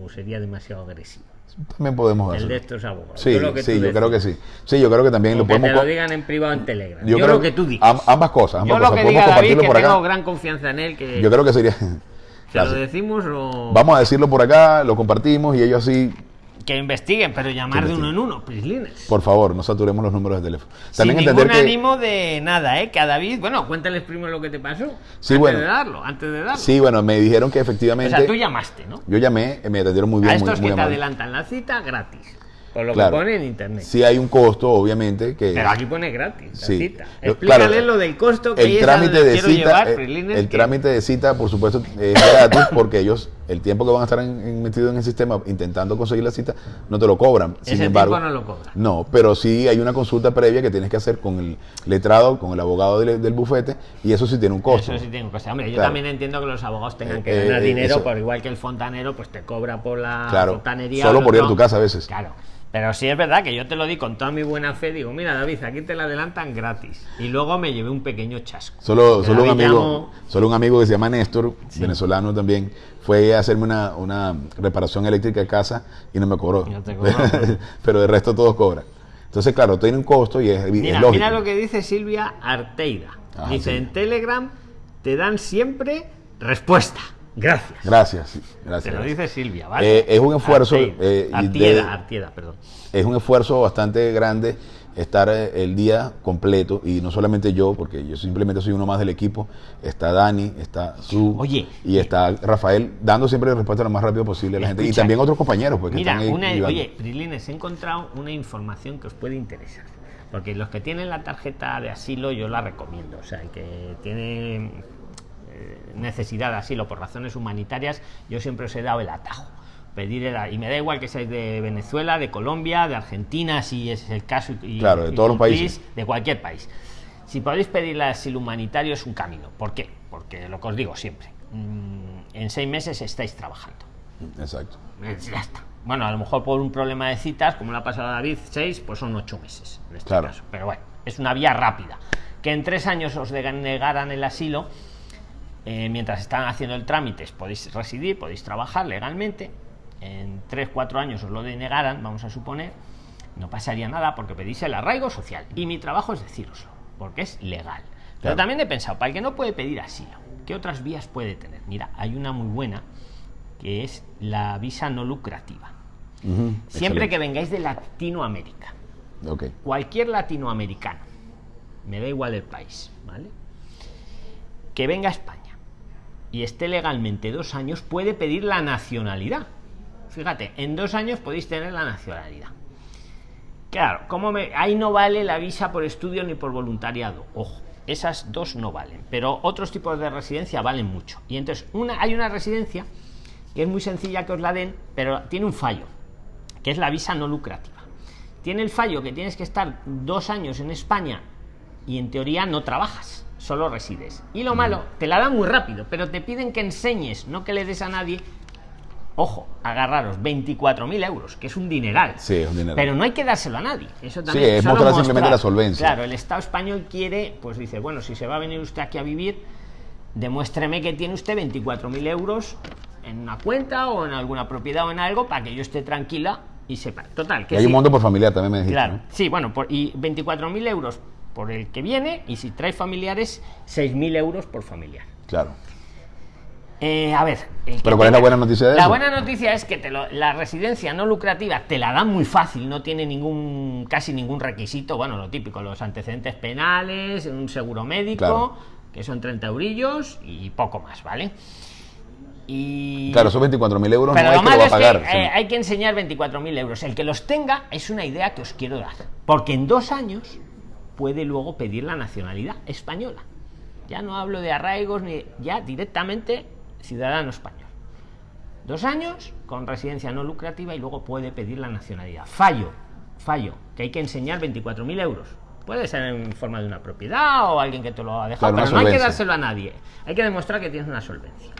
O sería demasiado agresivo. También podemos El hacerlo. de estos abogados. Sí, lo que sí, yo creo que sí. Sí, yo creo que también O lo que podemos... lo co- digan en privado en Telegram. Yo Yo, creo lo que tú digas. ambas cosas, ambas Yo lo cosas. que Podemos diga David, que por tengo acá. gran confianza en él, que Yo creo que sería... se lo decimos o Vamos a decirlo por acá, lo compartimos y ellos así, que investiguen, pero llamar de uno en uno, Prislines. por favor, no saturemos los números de teléfono. Sin También ningún entender que... ánimo de nada, ¿eh? Que a David, bueno, cuéntales primero lo que te pasó. Sí, antes bueno. de darlo, antes de darlo. Sí, bueno, me dijeron que o efectivamente... sea, tú llamaste, ¿no? Yo llamé, me atendieron muy bien, a estos muy que te amable. adelantan la cita gratis. Por lo Claro. que pone en internet. Sí hay un costo, obviamente, que... Pero aquí pone gratis la Sí. cita. Explícale claro, lo del costo que el trámite de cita, llevar, eh, el que- trámite de cita, por supuesto, es gratis porque ellos el tiempo que van a estar en- en- metidos en el sistema intentando conseguir la cita, no te lo cobran. Sin Ese embargo, tiempo no lo cobran. No, pero sí hay una consulta previa que tienes que hacer con el letrado, con el abogado del, del bufete, y eso sí tiene un costo. Eso sí tiene un coste. Hombre, yo también entiendo que los abogados tengan Eh, que ganar eh, dinero, eso. por igual que el fontanero, pues te cobra por la Claro, fontanería. solo por ir a tu casa a veces. Claro. Pero sí es verdad que yo te lo di con toda mi buena fe. Digo, mira, David, aquí te la adelantan gratis. Y luego me llevé un pequeño chasco. Solo, solo, un amigo, llamó- solo un amigo que se llama Néstor, venezolano también, fue a hacerme una, una reparación eléctrica de casa y no me cobró. No te cobró. Pero de resto todos cobran. Entonces, claro, tiene un costo y es, es Mira, lógico. mira lo que dice Silvia Arteida. Ah, dice, sí. en Telegram te dan siempre respuesta. Gracias. Gracias, sí, Te gracias. lo gracias. dice Silvia, ¿vale? Eh, es un esfuerzo, eh, Artieda, de- Artieda, perdón. Es un esfuerzo bastante grande estar eh, el día completo y no solamente yo, porque yo simplemente soy uno más del equipo, está Dani, está Su Oye. y está Rafael dando siempre respuesta lo más rápido posible a la gente y también otros compañeros pues, que Mira, están una, oye, Prilines, he encontrado una información que os puede interesar. Porque los que tienen la tarjeta de asilo yo la recomiendo. O sea, el que tiene necesidad de asilo por razones humanitarias, yo siempre os he dado el atajo. Pedir el- y me da igual que seáis de Venezuela, de Colombia, de Argentina, si es el caso. y- Claro, de y todos los países. De cualquier país. Si podéis pedir el asilo humanitario es un camino. ¿Por qué? Porque lo que os digo siempre, mm, en seis meses estáis trabajando. Exacto. Eh, Ya está. Bueno, a lo mejor por un problema de citas, como le ha pasado a David, seis, pues son ocho meses en este Claro. caso. Pero bueno, es una vía rápida. Que en tres años os denegaran el asilo, eh, mientras están haciendo el trámite, podéis residir, podéis trabajar legalmente. En tres, cuatro años os lo denegaran, vamos a suponer, no pasaría nada porque pedís el arraigo social. Y mi trabajo es decíroslo, porque es legal. Pero Claro. también he pensado, para el que no puede pedir asilo, ¿qué otras vías puede tener? Mira, hay una muy buena que es la visa no lucrativa. Ujú, Siempre que excelente. vengáis de Latinoamérica, Ok. cualquier latinoamericano, me da igual el país, ¿vale? Que venga a España y esté legalmente dos años, puede pedir la nacionalidad. Fíjate, en dos años podéis tener la nacionalidad. Claro, como me, ahí no vale la visa por estudio ni por voluntariado. Ojo, esas dos no valen. Pero otros tipos de residencia valen mucho. Y entonces, una, hay una residencia que es muy sencilla que os la den, pero tiene un fallo, que es la visa no lucrativa. Tiene el fallo que tienes que estar dos años en España y en teoría no trabajas, solo resides. Y lo malo, te la dan muy rápido, pero te piden que enseñes, no que le des a nadie. Ojo, agarraros 24.000 euros, que es un dineral. Sí, es un dineral. Pero no hay que dárselo a nadie. Eso Sí, también es solo mostrar simplemente la solvencia. Claro, el Estado español quiere, pues dice, bueno, si se va a venir usted aquí a vivir, demuéstreme que tiene usted 24.000 euros en una cuenta o en alguna propiedad o en algo para que yo esté tranquila y sepa. Total, que Y hay un monto por familiar también me dijiste. Claro, ¿no? sí, bueno, por, y 24.000 euros por el que viene y si trae familiares, 6.000 euros por familiar. Claro. Eh, a ver. Pero ¿cuál es la buena noticia de la eso? buena noticia es que te lo- la residencia no lucrativa te la dan muy fácil, no tiene ningún casi ningún requisito. Bueno, lo típico, los antecedentes penales, un seguro médico, Claro. que son 30 eurillos y poco más, ¿vale? Y... Claro, esos 24.000 euros Pero no lo es que lo malo va a es pagar. que eh, hay que enseñar 24.000 euros. El que los tenga es una idea que os quiero dar. Porque en dos años puede luego pedir la nacionalidad española. Ya no hablo de arraigos ni ya directamente ciudadano español. Dos años con residencia no lucrativa y luego puede pedir la nacionalidad. Fallo, fallo, que hay que enseñar 24.000 euros. Puede ser en forma de una propiedad o alguien que te lo ha dejado, Claro, pero no hay que dárselo a nadie. Hay que demostrar que tienes una solvencia.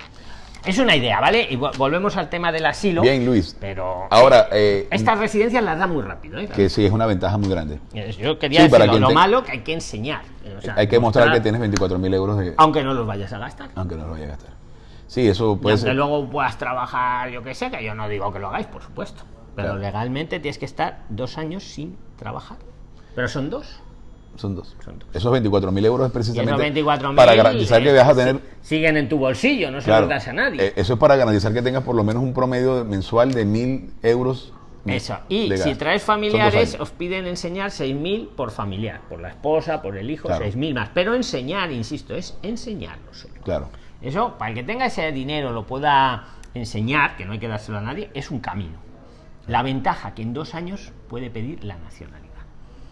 Es una idea, ¿vale? Y vo- volvemos al tema del asilo. Bien, Luis. Pero Ahora, eh, estas residencias las da muy rápido, ¿eh? que sí es una ventaja muy grande. Yo quería Sí, quien lo te- malo que hay que enseñar. o sea, Hay que mostrar que tienes 24.000 euros de... Aunque no los vayas a gastar. Aunque no lo vaya a gastar. Sí, eso Y puede aunque ser. luego puedas trabajar, yo que sé, que yo no digo que lo hagáis, por supuesto. Pero Claro. legalmente tienes que estar dos años sin trabajar. Pero son dos. Son dos. Son dos. Esos 24.000 euros es precisamente esos 24.000 para garantizar que vas a tener... siguen en tu bolsillo, no se Claro, los das a nadie. eh, eso es para garantizar que tengas por lo menos un promedio mensual de 1.000 euros. Eso. Y si traes familiares, os piden enseñar 6.000 por familiar, por la esposa, por el hijo, Claro. 6.000 más. Pero enseñar, insisto, es enseñarlo solo. Claro. Eso, para el que tenga ese dinero, lo pueda enseñar, que no hay que dárselo a nadie, es un camino. La ventaja que en dos años puede pedir la nacionalidad.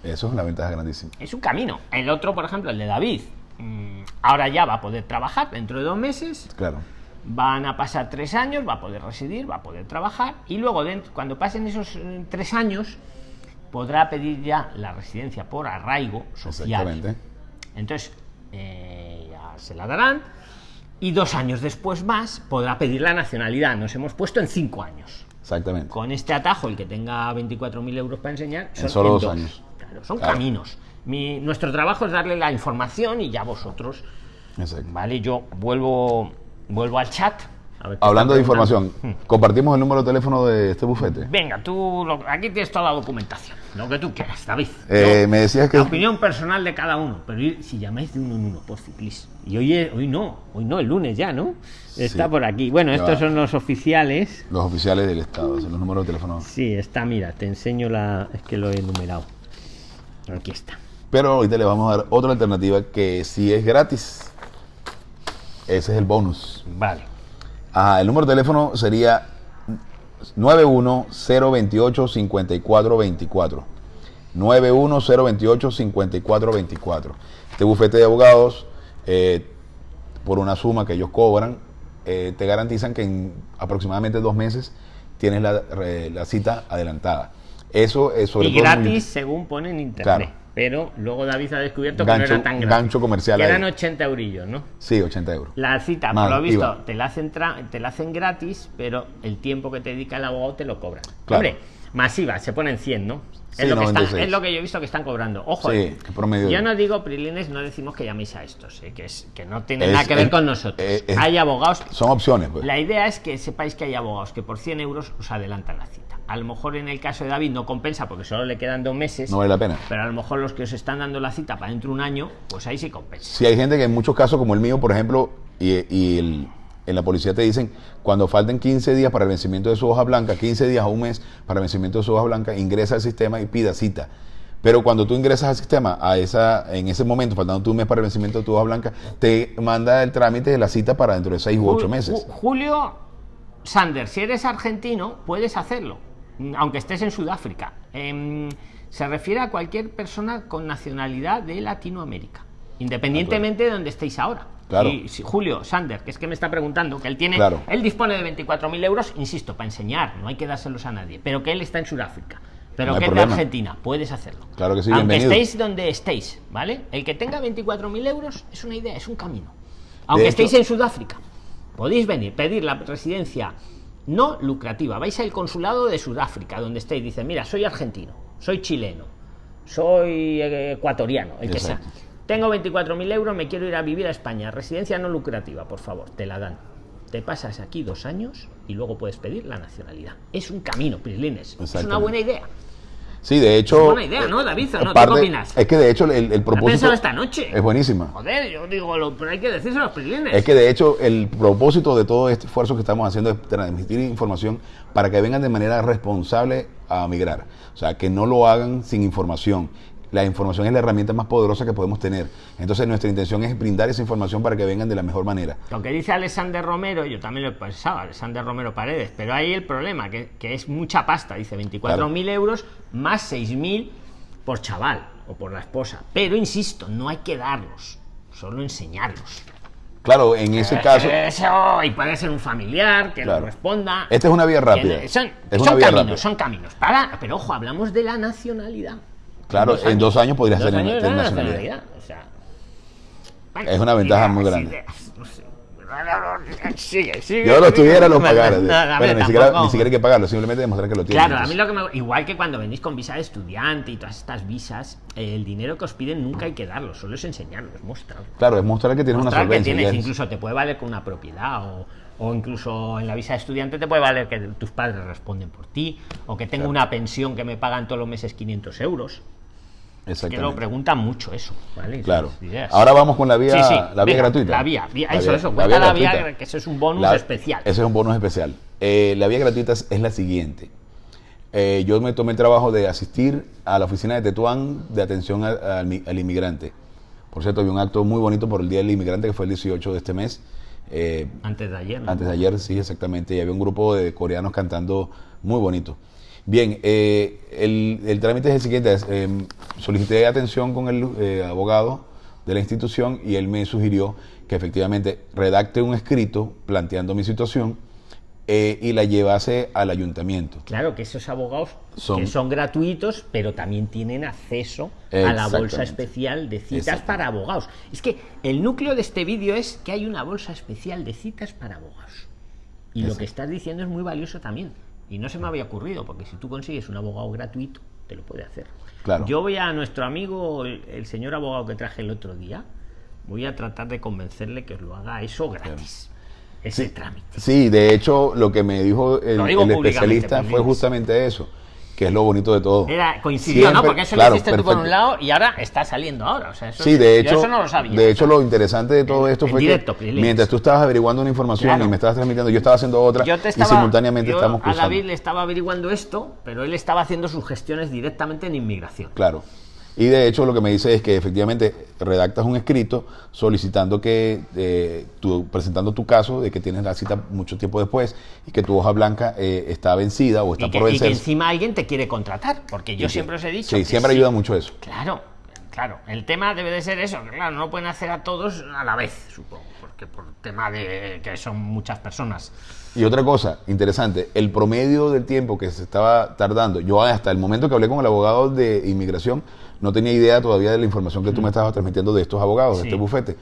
Eso es una ventaja grandísima. Es un camino. El otro, por ejemplo, el de David, mm, ahora ya va a poder trabajar dentro de dos meses. Claro. van a pasar tres años, va a poder residir, va a poder trabajar y luego dentro, cuando pasen esos eh, tres años podrá pedir ya la residencia por arraigo social. Exactamente. Entonces eh, ya se la darán y dos años después más podrá pedir la nacionalidad. Nos hemos puesto en cinco años. Exactamente. Con este atajo, el que tenga 24.000 euros para enseñar, son solo en dos años. Claro, son Claro. caminos. Mi- nuestro trabajo es darle la información y ya vosotros Exacto. Vale, yo vuelvo, vuelvo al chat. a ver qué Hablando de información, compartimos el número de teléfono de este bufete. Venga, tú, lo- aquí tienes toda la documentación. Lo que tú quieras, David. Eh, Yo- me decías que La opinión personal de cada uno. Pero si llamáis de uno en uno, por please. Y hoy, es- hoy no, hoy no, el lunes ya, ¿no? Está Sí. por aquí. Bueno, Ya estos va. son los oficiales. los oficiales del Estado, son los números de teléfono. Sí, está, mira, te enseño la. Es que lo he enumerado. Aquí está. Pero ahorita le vamos a dar otra alternativa que sí es gratis. Ese es el bonus. Vale. Ajá, el número de teléfono sería 91028-5424. 91028-5424. Este bufete de abogados, eh, por una suma que ellos cobran, eh, te garantizan que en aproximadamente dos meses tienes la, la cita adelantada. Eso es sobre y todo muy- gratis, según pone en internet. Claro. Pero luego David ha descubierto que no era tan gratis. gancho comercial Que eran 80 eurillos, ¿no? Sí, 80 euros. La cita, por lo visto, te la, hacen te la hacen gratis, pero el tiempo que te dedica el abogado te lo cobran. Claro. Hombre, masiva, se ponen 100, ¿no? Sí, es, lo que están- 96. es lo que yo he visto que están cobrando. Ojo, Sí, eh, promedio. yo no digo, Prilines, no decimos que llaméis a estos, eh, que, es, que no tiene nada que ver es- con nosotros. eh, es- hay abogados. Son opciones, pues. La idea es que sepáis que hay abogados que por 100 euros os adelantan la cita. A lo mejor en el caso de David no compensa porque solo le quedan dos meses. No vale la pena. Pero a lo mejor los que os están dando la cita para dentro de un año, pues ahí sí compensa. Si hay gente que en muchos casos, como el mío, por ejemplo, y, y el- en la policía te dicen, cuando falten 15 días para el vencimiento de su hoja blanca, 15 días o un mes para el vencimiento de su hoja blanca, ingresa al sistema y pida cita. Pero cuando tú ingresas al sistema, a esa, en ese momento, faltando un mes para el vencimiento de tu hoja blanca, te manda el trámite de la cita para dentro de 6 u 8 Ju- meses. Ju- Julio Sander, si eres argentino, puedes hacerlo, aunque estés en Sudáfrica. Em, se refiere a cualquier persona con nacionalidad de Latinoamérica, independientemente de donde estéis ahora. Claro. Si- si Julio Sander, que es que me está preguntando, que él tiene, Claro. él dispone de 24.000 euros, insisto, para enseñar, no hay que dárselos a nadie, pero que él está en Sudáfrica. Pero No que es de. Argentina, puedes hacerlo. Claro que sí, Aunque bienvenido. estéis donde estéis, ¿vale? El que tenga 24.000 euros es una idea, es un camino. Aunque estéis en Sudáfrica, podéis venir, pedir la residencia no lucrativa. Vais al consulado de Sudáfrica, donde estéis. Dice, mira, soy argentino, soy chileno, soy eh, ecuatoriano, el que sea. Tengo 24.000 euros, me quiero ir a vivir a España. Residencia no lucrativa, por favor, te la dan. Te pasas aquí dos años y luego puedes pedir la nacionalidad. Es un camino, Prislines. Es una buena idea. Sí, de hecho. Es buena idea, ¿no, David? ¿O no? ¿Tú qué opinas? Es que de hecho el, el ¿La has propósito. esta noche? Es buenísima. Joder, yo digo, lo, pero hay que decirse a los Prislines. Es que de hecho el propósito de todo este esfuerzo que estamos haciendo es transmitir información para que vengan de manera responsable a migrar. O sea, que no lo hagan sin información. La información es la herramienta más poderosa que podemos tener. Entonces nuestra intención es brindar esa información para que vengan de la mejor manera. Lo que dice Alexander Romero, yo también lo he pensado, Alexander Romero Paredes, pero ahí el problema, que, que es mucha pasta, dice 24.000 euros más 6.000 por chaval o por la esposa. Pero insisto, no hay que darlos, solo enseñarlos. Claro, en ese caso, Eso, y puede ser un familiar que Claro. lo responda. esta es una vía rápida. Son una vía caminos, rápida. son caminos. Para, pero ojo, hablamos de la nacionalidad. Claro, en dos años podrías la nacionalidad. O sea, bueno, Es una ventaja muy grande. Sigue, sigue. Yo lo tuviera, lo pagara. no, Bueno, ni, siquiera, ni siquiera hay que pagarlo, simplemente demostrar que lo tienes. Claro, a mí lo que me. Igual que cuando venís con visa de estudiante y todas estas visas, el dinero que os piden nunca hay que darlo, solo es enseñarlo, es mostrar. Claro, es mostrar que tienes una Mostrar que solvencia. tienes, incluso te puede valer con una propiedad o, o incluso en la visa de estudiante te puede valer que tus padres responden por ti o que tengo Claro. una pensión que me pagan todos los meses 500 euros. Que lo preguntan mucho eso, ¿vale? Claro. Ahora vamos con la vía, Sí, sí, la vía venga, gratuita. La vía, vía- La eso, vía- eso, la cuenta vía la vía, gratuita. que eso es un bonus La- especial. Ese es un bonus especial. Eh, la vía gratuita es, es la siguiente. Eh, yo me tomé el trabajo de asistir a la oficina de Tetuán de atención al, al inmigrante. Por cierto, había un acto muy bonito por el Día del Inmigrante que fue el 18 de este mes. Eh, Antes de ayer. ¿no? antes de ayer, sí, exactamente. Y había un grupo de coreanos cantando muy bonito. Bien, eh, el, el trámite es el siguiente. es, eh, solicité atención con el eh, abogado de la institución y él me sugirió que efectivamente redacte un escrito planteando mi situación y la llevase al ayuntamiento. Claro, que esos abogados son, que son gratuitos, pero también tienen acceso a la bolsa especial de citas para abogados. Es que el núcleo de este vídeo es que hay una bolsa especial de citas para abogados. Y lo que estás diciendo es muy valioso también. Y no se me había ocurrido, porque si tú consigues un abogado gratuito, te lo puede hacer. Claro. Yo voy a nuestro amigo, el, señor abogado que traje el otro día, voy a tratar de convencerle que os lo haga eso gratis ese trámite. Sí, de hecho, lo que me dijo el, especialista fue justamente eso que es lo bonito de todo. Era, coincidió, ¿no? Porque eso lo hiciste tú por un lado y ahora está saliendo ahora. O sea, eso, sí, de hecho, no lo sabía. De hecho, lo interesante de todo esto fue que mientras tú estabas averiguando una información y me estabas transmitiendo, yo estaba haciendo otra y simultáneamente yo estamos cruzando. A David le estaba averiguando esto, pero él estaba haciendo sus gestiones directamente en inmigración. Claro. Y de hecho lo que me dice es que efectivamente redactas un escrito solicitando que, eh, presentando tu caso de que tienes la cita mucho tiempo después y que tu hoja blanca eh, está vencida o está por vencer. Y que encima alguien te quiere contratar, porque yo siempre os he dicho. Sí, siempre ayuda mucho eso. Claro, claro. El tema debe de ser eso, claro, no pueden hacer a todos a la vez, supongo, porque por tema de que son muchas personas. Y otra cosa interesante, el promedio del tiempo que se estaba tardando, yo hasta el momento que hablé con el abogado de inmigración, no tenía idea todavía de la información que tú me estabas transmitiendo de estos abogados, de este bufete.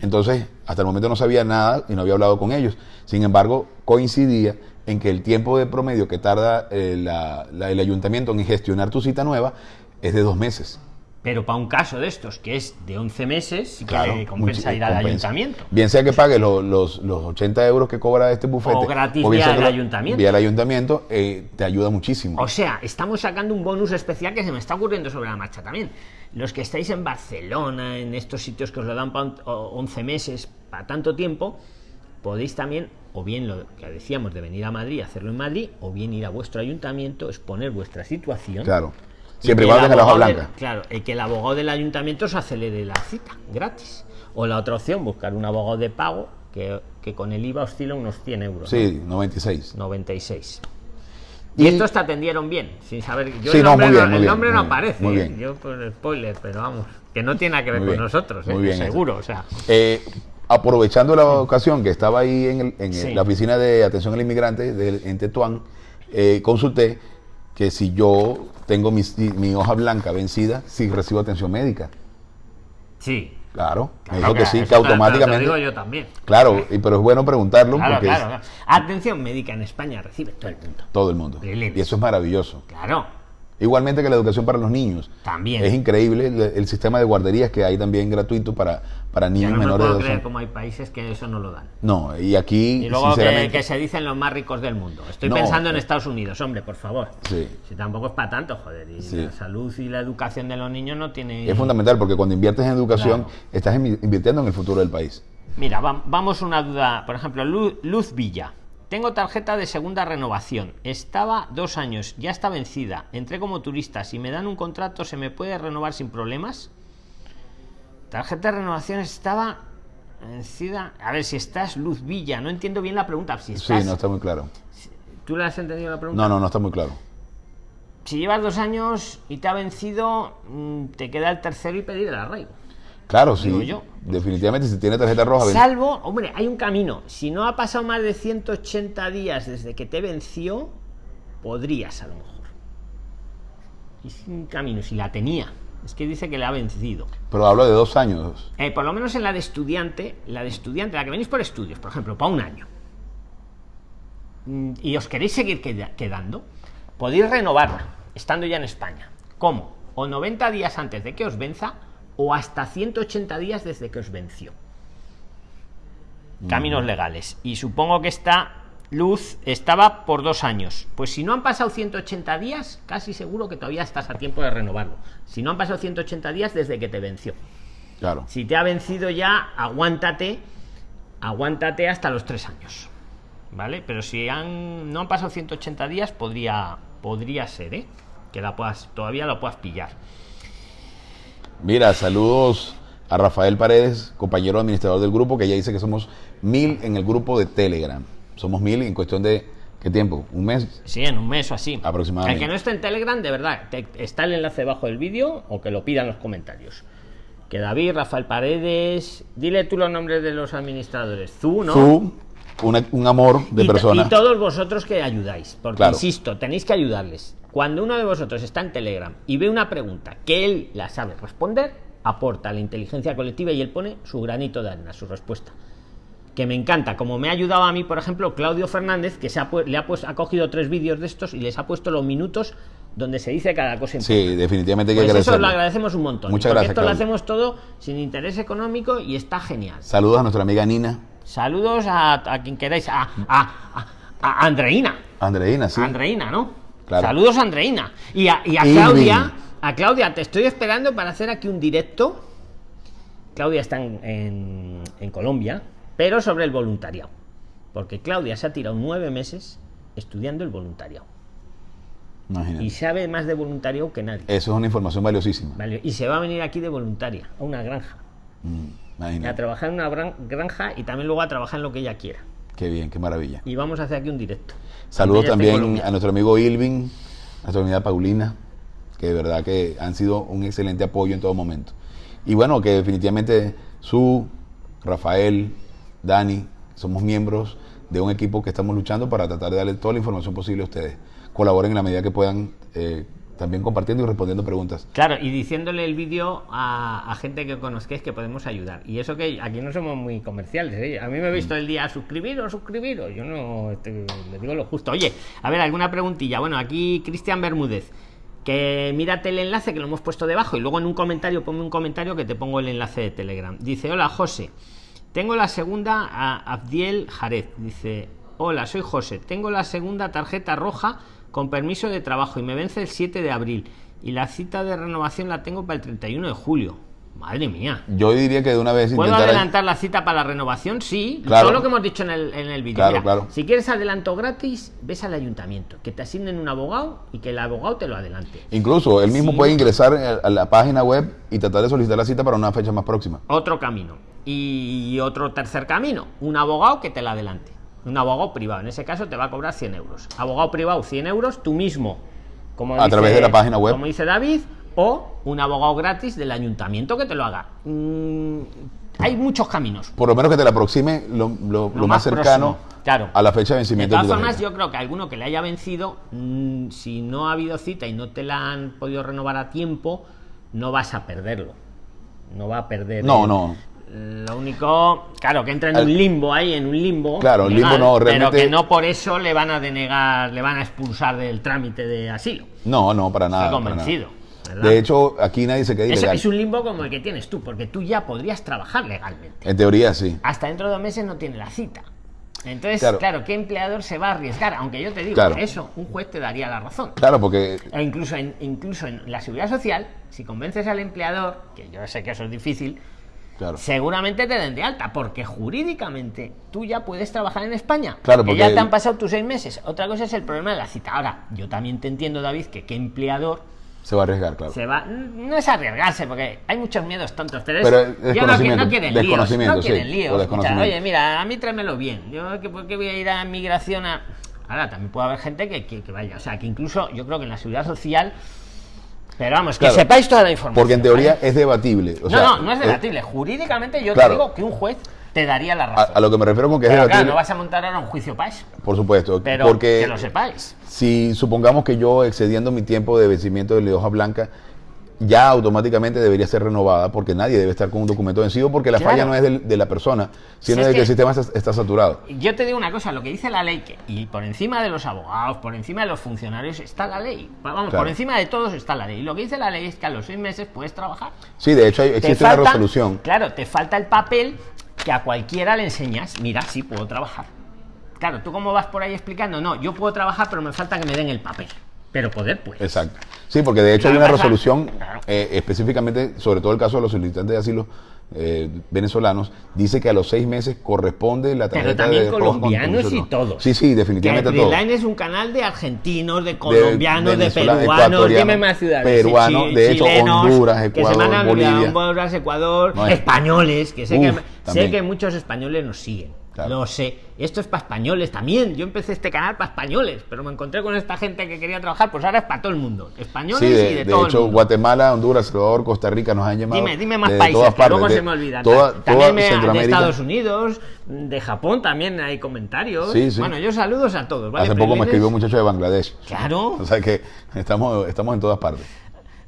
Entonces, hasta el momento no sabía nada y no había hablado con ellos. Sin embargo, coincidía en que el tiempo de promedio que tarda eh, el ayuntamiento en gestionar tu cita nueva es de dos meses. Pero para un caso de estos, que es de 11 meses, y que compensa ir al ayuntamiento. Bien sea que pague los, los, 80 euros que cobra este bufete. O gratis vía el ayuntamiento. Vía el ayuntamiento, eh, te ayuda muchísimo. O sea, estamos sacando un bonus especial que se me está ocurriendo sobre la marcha también. Los que estáis en Barcelona, en estos sitios que os lo dan para 11 meses, para tanto tiempo, podéis también, o bien lo que decíamos de venir a Madrid, hacerlo en Madrid, o bien ir a vuestro ayuntamiento, exponer vuestra situación. Claro Siempre igual la hoja blanca. claro, el que el abogado del ayuntamiento se acelere la cita, gratis. O la otra opción, buscar un abogado de pago que, con el IVA oscila unos 100 euros. Sí, 96. 96. Y, estos te atendieron bien, sin saber. Yo el nombre, no, el nombre no aparece. Yo por spoiler, pero vamos, que no tiene nada que ver con nosotros, muy bien seguro. O sea. Eh, aprovechando la ocasión que estaba ahí en, en la oficina de atención al inmigrante de, en Tetuán, eh, consulté que si yo tengo mi, mi, hoja blanca vencida, si recibo atención médica. Sí. Claro, me dijo que, sí, que automáticamente. Lo digo yo también. Claro, pero es bueno preguntarlo. porque Atención médica en España recibe todo el mundo. Todo el mundo. Y eso es maravilloso. Claro. Igualmente que la educación para los niños. También. Es increíble el, sistema de guarderías que hay también gratuito para, para niños menores de creer como hay países que eso no lo dan. No, y aquí. Y luego que, se dicen los más ricos del mundo. Estoy pensando en. Estados Unidos, hombre, por favor. Sí. Si tampoco es para tanto, joder. Y la salud y la educación de los niños no tiene. Es fundamental porque cuando inviertes en educación, estás invirtiendo en el futuro del país. Mira, vamos a una duda. Por ejemplo, Luz Villa. Tengo tarjeta de segunda renovación. Estaba dos años, ya está vencida. Entré como turista. Si me dan un contrato, ¿se me puede renovar sin problemas? Tarjeta de renovación estaba vencida. A ver, si estás Luz Villa. No entiendo bien la pregunta. Si sí, no está muy claro. ¿Tú le has entendido la pregunta? No, no, no está muy claro. Si llevas dos años y te ha vencido, mm, te queda el tercero y pedir el arraigo. Claro, sí. Definitivamente, si tiene tarjeta roja. Salvo, hombre, hay un camino. Si no ha pasado más de 180 días desde que te venció, podrías a lo mejor. Es un camino, si la tenía. Es que dice que le ha vencido. Pero hablo de dos años. Eh, por lo menos en la de estudiante, la de estudiante, la que venís por estudios, por ejemplo, para un año. Mm, y os queréis seguir quedando, podéis renovarla, estando ya en España. ¿Cómo? O 90 días antes de que os venza, o hasta 180 días desde que os venció. Caminos legales. Y supongo que esta luz estaba por dos años. Pues si no han pasado 180 días, casi seguro que todavía estás a tiempo de renovarlo. Si no han pasado 180 días desde que te venció. Claro. Si te ha vencido ya, aguántate, aguántate hasta los tres años. ¿Vale? Pero si han, no han pasado 180 días, podría, podría ser, ¿eh? Que la puedas, todavía lo puedas pillar. Mira, saludos a Rafael Paredes, compañero administrador del grupo, que ya dice que somos mil en el grupo de Telegram. Somos mil en cuestión de ¿Qué tiempo? ¿Un mes? Sí, en un mes o así. Aproximadamente. El que no esté en Telegram, de verdad, está el enlace debajo del vídeo o que lo pida en los comentarios. que David, Rafael Paredes, dile tú los nombres de los administradores. ¿no? Tú, una- un amor de y, persona. y todos vosotros que ayudáis, porque Claro. insisto, tenéis que ayudarles. Cuando uno de vosotros está en Telegram y ve una pregunta que él la sabe responder, aporta a la inteligencia colectiva y él pone su granito de arena, su respuesta. Que me encanta, como me ha ayudado a mí, por ejemplo, Claudio Fernández, que se ha, le ha, pues, ha cogido tres vídeos de estos y les ha puesto los minutos donde se dice cada cosa importante. Sí, definitivamente hay que Pues eso lo agradecemos un montón. Muchas gracias, esto lo hacemos todo sin interés económico y está genial. Saludos a nuestra amiga Nina. Saludos a, a quien queráis, a, a- a Andreina. Andreina, sí. Andreina, ¿no? Claro. Saludos a Andreina. Y a, y a Irving. Claudia. A Claudia, te estoy esperando para hacer aquí un directo. Claudia está en, en- en Colombia, pero sobre el voluntariado. Porque Claudia se ha tirado nueve meses estudiando el voluntariado. Imagínate. Y sabe más de voluntariado que nadie. Eso es una información valiosísima. Vale, Y se va a venir aquí de voluntaria, a una granja. Mm, A trabajar en una gran- granja y también luego a trabajar en lo que ella quiera. Qué bien, qué maravilla. Y vamos a hacer aquí un directo. Saludos en también a nuestro amigo Ilvin, a nuestra amiga Paulina, que de verdad que han sido un excelente apoyo en todo momento. Y bueno, que definitivamente su, Rafael, Dani, somos miembros de un equipo que estamos luchando para tratar de darle toda la información posible a ustedes. Colaboren en la medida que puedan, eh, también compartiendo y respondiendo preguntas. Claro, y diciéndole el vídeo a, a gente que conozcáis que podemos ayudar. Y eso que aquí no somos muy comerciales. ¿eh? A mí me he visto el día suscribiros, suscribiros. Yo no este, le digo lo justo. Oye, a ver, alguna preguntilla. Bueno, aquí Cristian Bermúdez. Que mírate el enlace que lo hemos puesto debajo y luego en un comentario ponme un comentario que te pongo el enlace de Telegram. Dice, hola José, tengo la segunda a Abdiel Jared. Dice, hola, soy José, tengo la segunda tarjeta roja con permiso de trabajo y me vence el 7 de abril y la cita de renovación la tengo para el 31 de julio. Madre mía. Yo diría que de una vez ¿Puedo adelantar la cita para la renovación? Sí. Claro. Todo lo que hemos dicho en el, en el vídeo. Claro, Mira, claro. Si quieres adelanto gratis, ves al ayuntamiento, que te asignen un abogado y que el abogado te lo adelante. Incluso él mismo Sí. puede ingresar a a la página web y tratar de solicitar la cita para una fecha más próxima. Otro camino. Y otro tercer camino, un abogado que te la adelante. Un abogado privado. En ese caso te va a cobrar 100 euros. Abogado privado, 100 euros, tú mismo. Como A través de la página web. Como dice David, o un abogado gratis del ayuntamiento que te lo haga. Mm, hay muchos caminos. Por lo menos que te la aproxime lo, lo- lo más más cercano próximo, claro. a la fecha de De vencimiento todas tu formas, yo creo que alguno que le haya vencido, mm, si no ha habido cita y no te la han podido renovar a tiempo, no vas a perderlo. No va a perder. No, el- no. Lo único, claro, que entra en un limbo ahí, en un limbo. Claro, el limbo no, Pero realmente- que no por eso le van a denegar, le van a expulsar del trámite de asilo. No, no, para nada. Estoy convencido. De hecho, aquí nadie se queda Eso ilegal. es un limbo como el que tienes tú, porque tú ya podrías trabajar legalmente. En teoría, sí. hasta dentro de dos meses no tiene la cita. Entonces, Claro. claro, ¿qué empleador se va a arriesgar? Aunque yo te digo, Claro. eso, un juez te daría la razón. Claro, porque E incluso en, incluso en la seguridad social, si convences al empleador, que yo sé que eso es difícil, claro, seguramente te den de alta, porque jurídicamente tú ya puedes trabajar en España. Claro, que porque ya te han pasado tus seis meses. Otra cosa es el problema de la cita. Ahora, yo también te entiendo, David, que qué empleador se va a arriesgar, claro. se va. No es arriesgarse, porque hay muchos miedos tontos. Pero, Pero yo no, no quieren líos. No quieren sí, líos. Escucha. Oye, mira, a mí tráemelo bien. Yo, ¿qué- ¿por qué voy a ir a migración a.? Ahora, también puede haber gente que, que- que vaya. O sea, que incluso yo creo que en la seguridad social. Pero vamos, que Claro, sepáis toda la información. Porque en teoría ¿vale? es debatible. o no, sea, no, no es eh, debatible. Jurídicamente yo claro. te digo que un juez te daría la razón. a lo que me refiero con que es pero claro, debatible, no vas a montar ahora un juicio eso. por supuesto, Pero porque que lo sepáis. si supongamos que yo excediendo mi tiempo de vencimiento de la hoja blanca, ya automáticamente debería ser renovada porque nadie debe estar con un documento vencido porque la Claro. falla no es del- de, la persona, sino Si es de que, que- el sistema está, está saturado. Yo te digo una cosa, lo que dice la ley, que, y por encima de los abogados, por encima de los funcionarios, está la ley. Vamos, Claro. por encima de todos está la ley. Y lo que dice la ley es que a los seis meses puedes trabajar. Sí, de hecho hay- existe falta- una resolución. Claro, te falta el papel que a cualquiera le enseñas. Mira, sí puedo trabajar. Claro, tú cómo vas por ahí explicando, no, yo puedo trabajar, pero me falta que me den el papel. Pero poder, pues. Exacto. Sí, porque de hecho hay una resolución eh, específicamente, sobre todo el caso de los solicitantes de asilo eh, venezolanos, dice que a los seis meses corresponde la tarjeta Pero también de con colombianos y todos. Sí, sí, Que definitivamente todo. Line es un canal de argentinos, de colombianos, de, peruanos, dime más ciudades. peruanos, de hecho, chilenos, Honduras, que se van Ecuador, a Bolivia. Honduras, Ecuador, No, es- españoles, que sé, Uf, que sé que muchos españoles nos siguen. Claro. Lo sé. Esto es para españoles también. Yo empecé este canal para españoles, pero me encontré con esta gente que quería trabajar, pues ahora es para todo el mundo. Españoles Sí, de, y de, de todo hecho, el mundo. Guatemala, Honduras, Salvador, Costa Rica nos han llamado. Dime, dime más de países, todas que luego partes, se me olvidan. Toda, Ta- toda también me- de. Estados Unidos, de Japón también hay comentarios. Sí, sí. Bueno, yo saludos a todos. ¿vale? Hace poco me escribió un muchacho de Bangladesh. Claro. O sea que estamos, estamos en todas partes.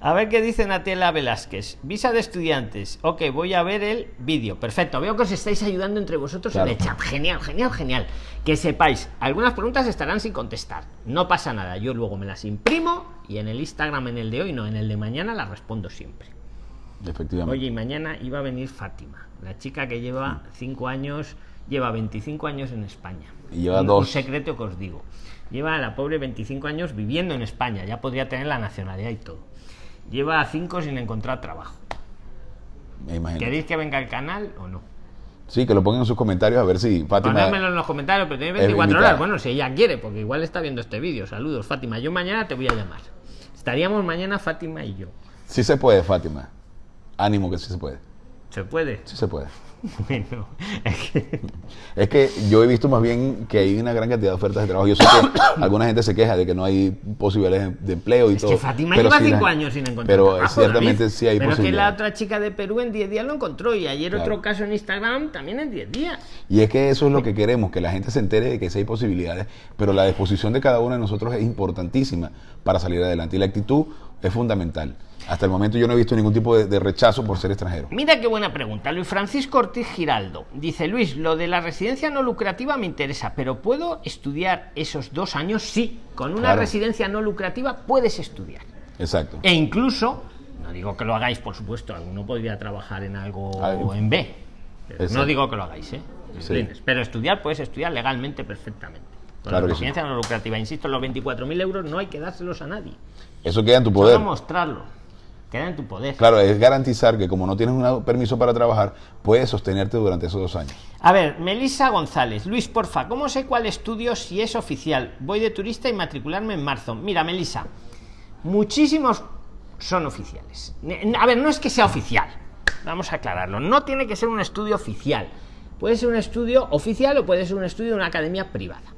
A ver qué dice Natela Velázquez. Visa de estudiantes. Ok, voy a ver el vídeo. Perfecto. Veo que os estáis ayudando entre vosotros Claro. en el chat. Genial, genial, genial. Que sepáis, algunas preguntas estarán sin contestar. No pasa nada. Yo luego me las imprimo y en el Instagram, en el de hoy, no, en el de mañana, las respondo siempre. Efectivamente. Oye, y mañana iba a venir Fátima, la chica que lleva 5 años, lleva 25 años en España. Y lleva un, dos. un secreto que os digo. Lleva la pobre 25 años viviendo en España, ya podría tener la nacionalidad y todo. Lleva 5 sin encontrar trabajo. Me imagino. ¿Queréis que venga al canal o no? Sí, que lo pongan en sus comentarios a ver si Fátima. Ponérmelo en los comentarios, pero tenéis es 24 invitada. horas. Bueno, si ella quiere, porque igual está viendo este vídeo. Saludos, Fátima. Yo mañana te voy a llamar. Estaríamos mañana Fátima y yo. Sí se puede, Fátima. Ánimo que sí se puede. ¿Se puede? Sí se puede. Bueno, es que- Es que yo he visto más bien que hay una gran cantidad de ofertas de trabajo. Yo sé que alguna gente se queja de que no hay posibilidades de empleo y Es todo. que Fátima pero lleva sí 5 la- años sin encontrar Pero trabajo, ciertamente David. sí hay Pero que la posibilidades. otra chica de Perú en 10 días lo encontró y ayer Claro. otro caso en Instagram también en 10 días. Y es que eso es lo que queremos, que la gente se entere de que sí hay posibilidades, pero la disposición de cada uno de nosotros es importantísima para salir adelante. Y la actitud es fundamental. Hasta el momento yo no he visto ningún tipo de, de rechazo por ser extranjero. Mira qué buena pregunta. Luis Francisco Ortiz Giraldo dice: Luis, lo de la residencia no lucrativa me interesa, pero ¿puedo estudiar esos dos años? Sí, con una Claro. residencia no lucrativa puedes estudiar. Exacto. E incluso, no digo que lo hagáis, por supuesto, alguno podría trabajar en algo Algo. en B. Pero no digo que lo hagáis, ¿eh? Sí. Pero estudiar puedes estudiar legalmente perfectamente. Con Claro la sí. residencia no lucrativa, insisto, los 24.000 euros no hay que dárselos a nadie. Eso queda en tu Solo poder. mostrarlo. Queda en tu poder. Claro, es garantizar que como no tienes un permiso para trabajar, puedes sostenerte durante esos dos años. A ver, Melissa González, Luis, porfa, ¿cómo sé cuál estudio si es oficial? Voy de turista y matricularme en marzo. Mira, Melissa, muchísimos son oficiales. A ver, no es que sea oficial, vamos a aclararlo. No tiene que ser un estudio oficial. Puede ser un estudio oficial o puede ser un estudio de una academia privada.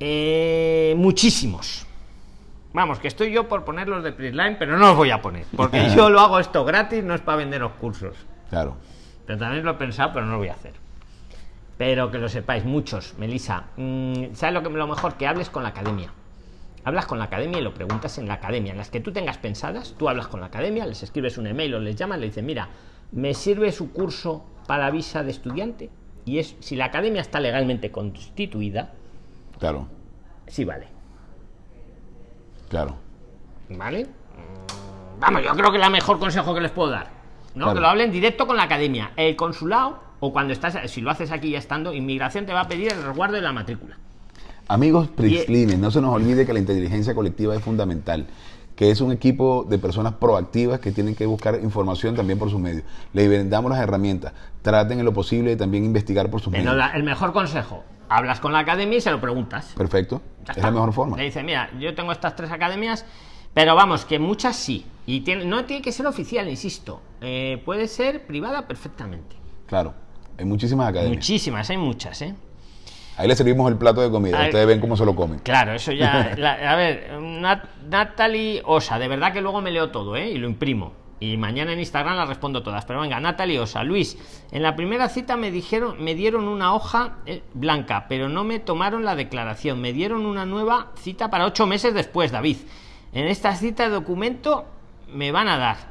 Eh, muchísimos. Vamos, que estoy yo por ponerlos de Prisline, pero no los voy a poner, porque yo lo hago esto gratis, no es para venderos cursos. Claro. Pero también lo he pensado, pero no lo voy a hacer. Pero que lo sepáis, muchos, Melissa. mm, ¿Sabes lo, que, lo mejor? Que hables con la academia. Hablas con la academia y lo preguntas en la academia. En las que tú tengas pensadas, tú hablas con la academia, les escribes un email o les llamas, le dices, mira, ¿me sirve su curso para visa de estudiante? Y es, si la academia está legalmente constituida, Claro. sí vale. Claro. ¿Vale? Mm, Vamos, yo creo que es el mejor consejo que les puedo dar. ¿no? Claro. Que lo hablen directo con la academia. El consulado, o cuando estás, si lo haces aquí ya estando, inmigración te va a pedir el resguardo de la matrícula. Amigos Prislines, no se nos olvide que la inteligencia colectiva es fundamental, que es un equipo de personas proactivas que tienen que buscar información también por sus medios. Les damos las herramientas, traten en lo posible de también investigar por sus Pero medios. la- el mejor consejo, hablas con la academia y se lo preguntas. Perfecto, Ya es está. la mejor forma. Le dice, mira, yo tengo estas tres academias, pero vamos, que muchas sí. Y tiene- no tiene que ser oficial, insisto. Eh, puede ser privada perfectamente. Claro, hay muchísimas academias. Muchísimas, hay muchas, ¿eh? Ahí les servimos el plato de comida, ustedes ven cómo se lo comen. Claro, eso ya. la- a ver, Nat- Natalie Osa, de verdad que luego me leo todo, ¿eh? Y lo imprimo. Y mañana en Instagram las respondo todas. Pero venga, Natalie Osa, Luis, en la primera cita me dijeron, me dieron una hoja eh, blanca, pero no me tomaron la declaración. Me dieron una nueva cita para ocho meses después, David. En esta cita de documento me van a dar.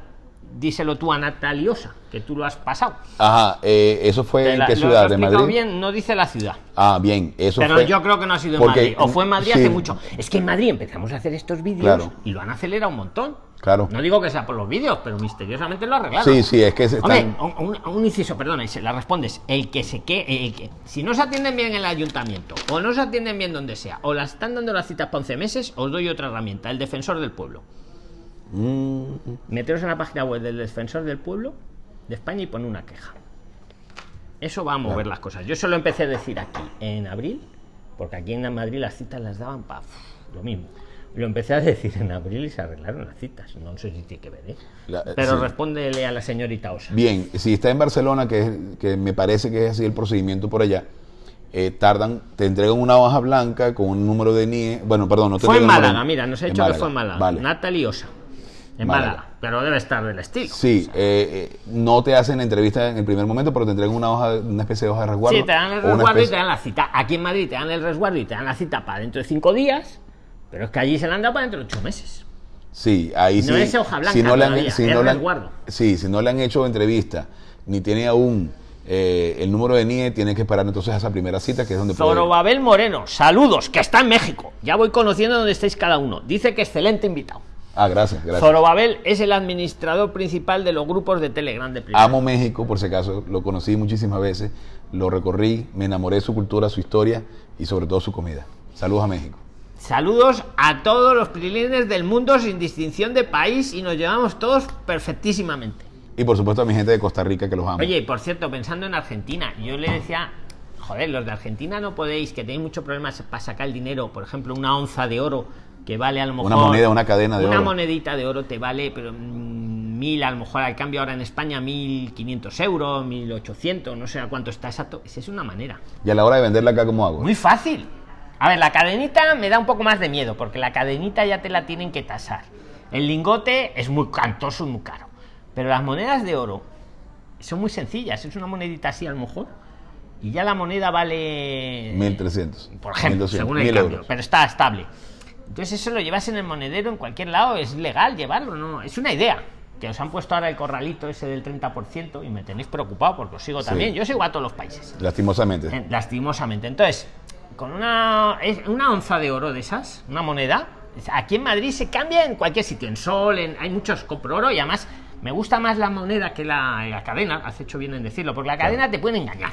Díselo tú a Natalie Osa, que tú lo has pasado. Ajá, eh, ¿eso fue en qué ciudad? ¿De Madrid? bien, no dice la ciudad. Ah, bien, eso Pero fue... yo creo que no ha sido en Madrid. O fue en Madrid sí, hace mucho. Es que en Madrid empezamos a hacer estos vídeos Claro. y lo han acelerado un montón. Claro. No digo que sea por los vídeos, pero misteriosamente lo arreglaron. Sí, sí, es que se Hombre, están... un, un- un inciso, perdona, y se la respondes. El que se que, el que si no se atienden bien en el ayuntamiento, o no se atienden bien donde sea, o las están dando las citas para 11 meses, os doy otra herramienta, el defensor del pueblo. Mm, Meteros en la página web del defensor del pueblo de España y pon una queja. Eso va a mover Claro. las cosas. Yo solo empecé a decir aquí en abril, porque aquí en Madrid las citas las daban para lo mismo. Lo empecé a decir en abril y se arreglaron las citas. No sé si tiene que ver, ¿eh? La- eh, Pero sí. respóndele a la señorita Osa. Bien, si está en Barcelona, que, es- que me parece que es así el procedimiento por allá, eh, tardan, te entregan una hoja blanca con un número de NIE. Bueno, perdón, no te Fue en número Málaga, mira, nos ha dicho que fue en Málaga. Vale. Natalie Osa. En Málaga. Málaga. Pero debe estar del estilo. Sí, eh, eh, no te hacen la entrevista en el primer momento, pero te entregan una hoja, una especie de hoja de resguardo. Sí, te dan el resguardo y te dan la cita. Aquí en Madrid te dan el resguardo y te dan la cita para dentro de cinco días. Pero es que allí se la han dado para dentro de ocho meses. Sí, ahí No sí. es hoja blanca si no le han, si no han- sí, si no le han hecho entrevista, ni tiene aún eh, el número de NIE, tiene que esperar entonces a esa primera cita, que es donde puede- Zorobabel Moreno, saludos, que está en México. Ya voy conociendo dónde estáis cada uno. Dice que excelente invitado. Ah, gracias, gracias. Zorobabel es el administrador principal de los grupos de Telegram de primera. Amo México, por si acaso, lo conocí muchísimas veces, lo recorrí, me enamoré de su cultura, su historia y sobre todo su comida. Saludos a México. Saludos a todos los prilines del mundo sin distinción de país y nos llevamos todos perfectísimamente. Y por supuesto a mi gente de Costa Rica que los amo. Oye, y por cierto, pensando en Argentina, yo le decía, joder, los de Argentina no podéis, que tenéis muchos problemas para sacar el dinero, por ejemplo, una onza de oro que vale a lo mejor... Una moneda, una cadena de una oro. monedita de oro te vale, pero mm, mil, a lo mejor al cambio ahora en España, mil quinientos euros, mil ochocientos, no sé a cuánto está exacto. Esa es una manera. Y a la hora de venderla acá, ¿cómo hago? Muy fácil. A ver, la cadenita me da un poco más de miedo, porque la cadenita ya te la tienen que tasar. El lingote es muy cantoso y muy caro. Pero las monedas de oro son muy sencillas. Es una monedita así a lo mejor. Y ya la moneda vale... 1300. Por ejemplo, 1200, según el 1000 cambio. euros. Pero está estable. Entonces eso lo llevas en el monedero en cualquier lado. Es legal llevarlo, ¿no? Es una idea. Que os han puesto ahora el corralito ese del 30% y me tenéis preocupado porque os sigo Sí. también. Yo sigo a todos los países. Lastimosamente. Lastimosamente. Entonces, con una, una onza de oro de esas, una moneda, aquí en Madrid se cambia en cualquier sitio, en Sol, en, hay muchos compro oro y además me gusta más la moneda que la, la cadena, has hecho bien en decirlo, porque la cadena te puede engañar.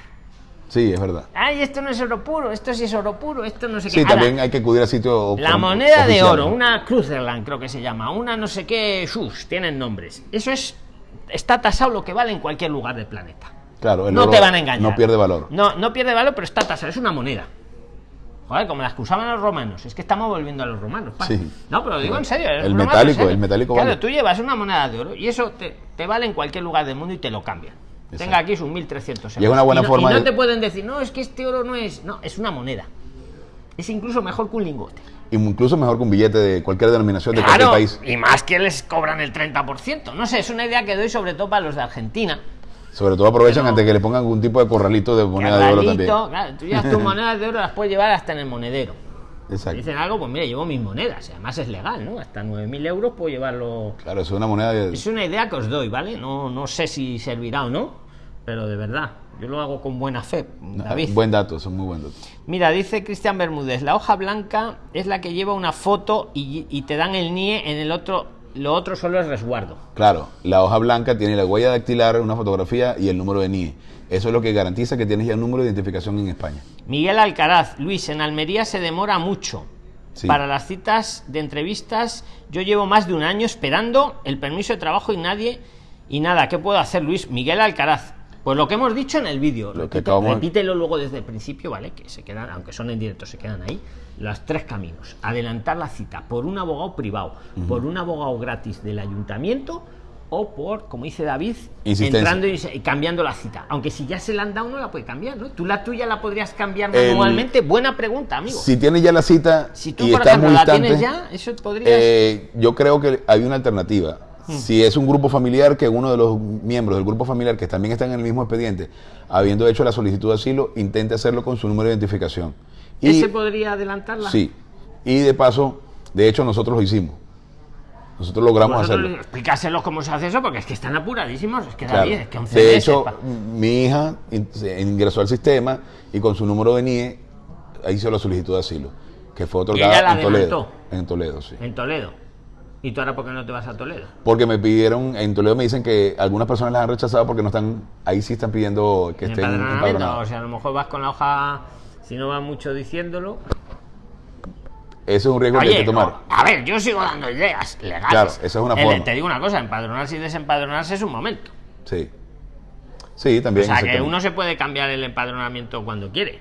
Sí, es verdad. Ay, esto no es oro puro, esto sí es oro puro, esto no sé Sí, qué. Ahora, también hay que acudir a sitios la moneda de oro, una Cruzerland creo que se llama, una no sé qué Shus, tienen nombres. Eso es, está tasado lo que vale en cualquier lugar del planeta. Claro, el no oro te van a engañar. No pierde valor. No, no pierde valor, pero está tasado, es una moneda. Joder, como las que usaban los romanos. Es que estamos volviendo a los romanos. Sí. No, pero lo digo en serio. El metálico, serio. el metálico Claro, vale. tú llevas una moneda de oro y eso te, te vale en cualquier lugar del mundo y te lo cambian. Exacto. Tenga aquí sus 1300 euros. Y es una buena no, forma y no de- te pueden decir, no, es que este oro no es. No, es una moneda. Es incluso mejor que un lingote. Incluso mejor que un billete de cualquier denominación de cualquier país. y más que les cobran el 30%. No sé, es una idea que doy sobre todo para los de Argentina. Sobre todo aprovechan antes que le pongan algún tipo de corralito de moneda de oro también. Claro, tú ya tus monedas de oro las puedes llevar hasta en el monedero. Exacto. Dicen algo, pues mira, llevo mis monedas. Además es legal, ¿no? Hasta 9.000 euros puedo llevarlo. Claro, es una moneda de... Es una idea que os doy, ¿vale? No, no sé si servirá o no, pero de verdad, yo lo hago con buena fe, David. Buen dato, es muy buen dato. Mira, dice Cristian Bermúdez, la hoja blanca es la que lleva una foto y, y te dan el NIE en el otro, lo otro solo es resguardo. Claro, la hoja blanca tiene la huella dactilar, una fotografía y el número de NIE. Eso es lo que garantiza que tienes ya un número de identificación en España. Miguel Alcaraz, Luis, en Almería se demora mucho. Sí. Para las citas de entrevistas, yo llevo más de un año esperando el permiso de trabajo y nadie y nada. ¿Qué puedo hacer, Luis? Miguel Alcaraz. Pues lo que hemos dicho en el vídeo, Lo repite- repítelo luego desde el principio, ¿vale? Que se quedan, aunque son en directo, se quedan ahí. Los tres caminos. Adelantar la cita por un abogado privado, por un abogado gratis del ayuntamiento o por, como dice David, entrando y cambiando la cita. Aunque si ya se la han dado, no la puede cambiar, ¿no? Tú la tuya la podrías cambiar El- manualmente. Buena pregunta, amigo. Si tienes ya la cita Si tú, y por ejemplo, muy la tienes ya, eso podrías. eh, yo creo que hay una alternativa. Si es un grupo familiar, que uno de los miembros del grupo familiar que también están en el mismo expediente, habiendo hecho la solicitud de asilo, intente hacerlo con su número de identificación. Y, ¿Ese podría adelantarla? sí. Y de paso, de hecho, nosotros lo hicimos. Nosotros logramos Vosotros hacerlo. Explicárselos cómo se hace eso, porque es que están apuradísimos. Es que Claro. David, es que 11 De hecho, mi hija ingresó al sistema y con su número de NIE hizo la solicitud de asilo, que fue otorgada en Toledo. En Toledo, sí. en Toledo. ¿Y tú ahora por qué no te vas a Toledo? Porque me pidieron, en Toledo me dicen que algunas personas las han rechazado porque no están, ahí sí están pidiendo que estén Empadronamiento. O empadronados. sea, a lo mejor vas con la hoja, si no vas mucho diciéndolo. Ese es un riesgo que hay que tomar. no, a ver, yo sigo dando ideas legales. Claro, esa es una El- forma. Te digo una cosa, empadronarse y desempadronarse es un momento. Sí. Sí, O también. sea, que uno se puede cambiar el empadronamiento cuando quiere.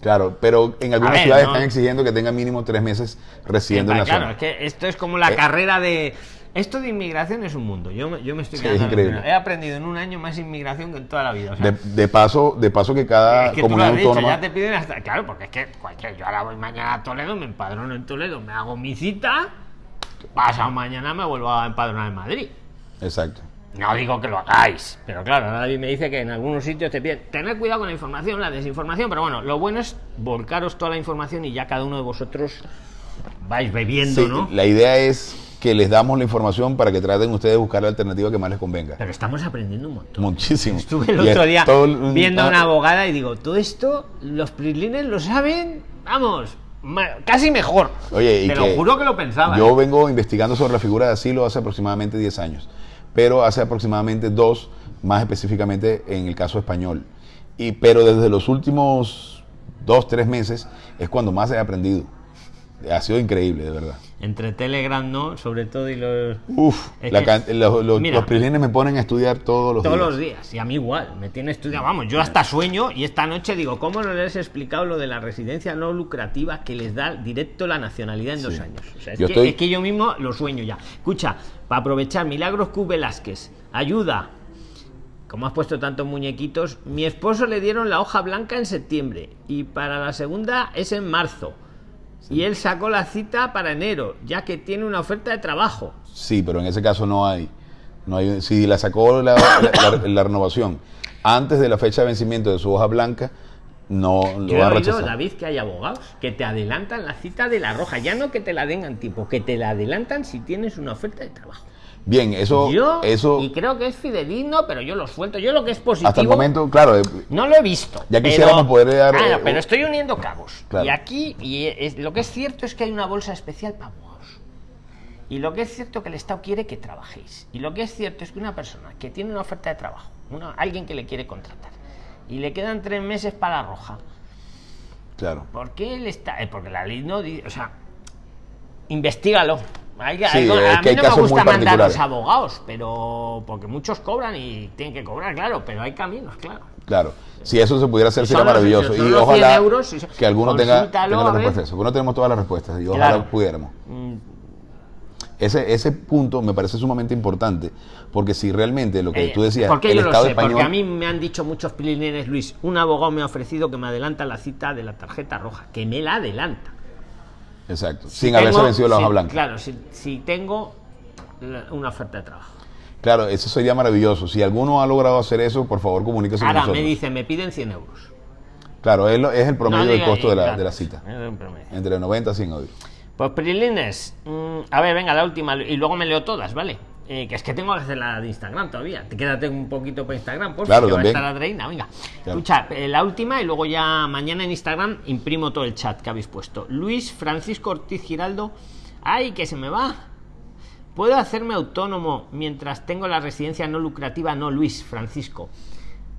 Claro, pero en algunas ver, ciudades no. están exigiendo que tengan mínimo tres meses residiendo en la claro, zona. es que esto es como la Eh, carrera de... Esto de inmigración es un mundo. Yo, me- yo me estoy Sí, quedando es increíble. He aprendido en un año más inmigración que en toda la vida. o sea, De, de paso, de paso que cada es que tú lo comunidad has dicho, autónoma. ya te piden hasta... Claro, porque es que cualquier... Yo ahora voy mañana a Toledo, me empadrono en Toledo, me hago mi cita, pasado mañana me vuelvo a empadronar en Madrid. Exacto. No digo que lo hagáis, pero claro, David me dice que en algunos sitios te piden tener cuidado con la información, la desinformación, pero bueno, lo bueno es volcaros toda la información y ya cada uno de vosotros vais bebiendo, Sí, ¿no? La idea es que les damos la información para que traten ustedes de buscar la alternativa que más les convenga. Pero estamos aprendiendo un montón. Muchísimo. Estuve el otro día todo viendo a ah, una abogada y digo, todo esto los prislines lo saben, vamos, casi mejor. Oye, Te lo juro que lo pensaba. Yo ¿eh? vengo investigando sobre la figura de asilo hace aproximadamente 10 años, pero hace aproximadamente dos, más específicamente en el caso español. Y, pero desde los últimos dos, tres meses es cuando más he aprendido. Ha sido increíble, de verdad. Entre Telegram, ¿no? Sobre todo y los... Uf, la que- los, los, mira. los prislines me ponen a estudiar todos los Todos días. los días, y a mí igual, me tiene estudiado, vamos, yo hasta sueño y esta noche digo, ¿cómo no les he explicado lo de la residencia no lucrativa que les da directo la nacionalidad en dos años? O sea, es, Yo que, estoy- es que yo mismo lo sueño ya. Escucha, para aprovechar, Milagros Q Velázquez, ayuda. Como has puesto tantos muñequitos, mi esposo le dieron la hoja blanca en septiembre y para la segunda es en marzo. Y él sacó la cita para enero, ya que tiene una oferta de trabajo. Sí, pero en ese caso no hay. No hay si la sacó la, la- la- la renovación antes de la fecha de vencimiento de su hoja blanca, no lo Yo he va a oído. David, que hay abogados que te adelantan la cita de la roja. Ya no que te la den en tiempo, que te la adelantan si tienes una oferta de trabajo. Bien, eso, yo, eso y creo que es fidedigno, pero yo lo suelto. Yo lo que es positivo, hasta el momento, claro, eh, no lo he visto. Ya pero- quisiéramos poder dar, Claro, eh, pero estoy uniendo cabos. Claro. Y aquí, y es- lo que es cierto es que hay una bolsa especial para abogados. Y lo que es cierto es que el Estado quiere que trabajéis. Y lo que es cierto es que una persona que tiene una oferta de trabajo, una- alguien que le quiere contratar, y le quedan tres meses para la roja, claro. ¿Por qué él está? eh, porque la ley no dice. O sea, investigalo. Hay, Sí, hay- a que hay mí no me gusta mandar los particulares. abogados, pero. Porque muchos cobran y tienen que cobrar, claro, pero hay caminos, claro. Claro, si eso se pudiera hacer sería los- maravilloso y los 100 ojalá euros, que alguno tenga, tenga a respuestas. Porque no tenemos todas las respuestas y ojalá Claro. pudiéramos. Mm, Ese, ese punto me parece sumamente importante porque si realmente lo que eh, tú decías, porque el yo lo Estado sé, español, porque a mí me han dicho muchos pilineres, Luis, un abogado me ha ofrecido que me adelanta la cita de la tarjeta roja, que me la adelanta. Exacto, Si sin haberse vencido la si- hoja blanca. Claro, si, si tengo una oferta de trabajo. Claro, eso sería maravilloso. Si alguno ha logrado hacer eso, por favor comuníquese con Ahora nosotros. me dicen, me piden 100 euros. Claro, es, lo- es el promedio No del costo de la, de la cita. es un promedio. Entre 90 y 100 obvio. Pues Prilines, mm, a ver, venga, la última, y luego me leo todas, ¿vale? Eh, que es que tengo que hacer la de Instagram todavía. Te quédate un poquito para Instagram, por Claro, que va a también. estar Adreina, venga. Claro. Escucha, eh, la última y luego ya mañana en Instagram imprimo todo el chat que habéis puesto. Luis Francisco Ortiz Giraldo, ay, que se me va. ¿Puedo hacerme autónomo mientras tengo la residencia no lucrativa? No, Luis Francisco.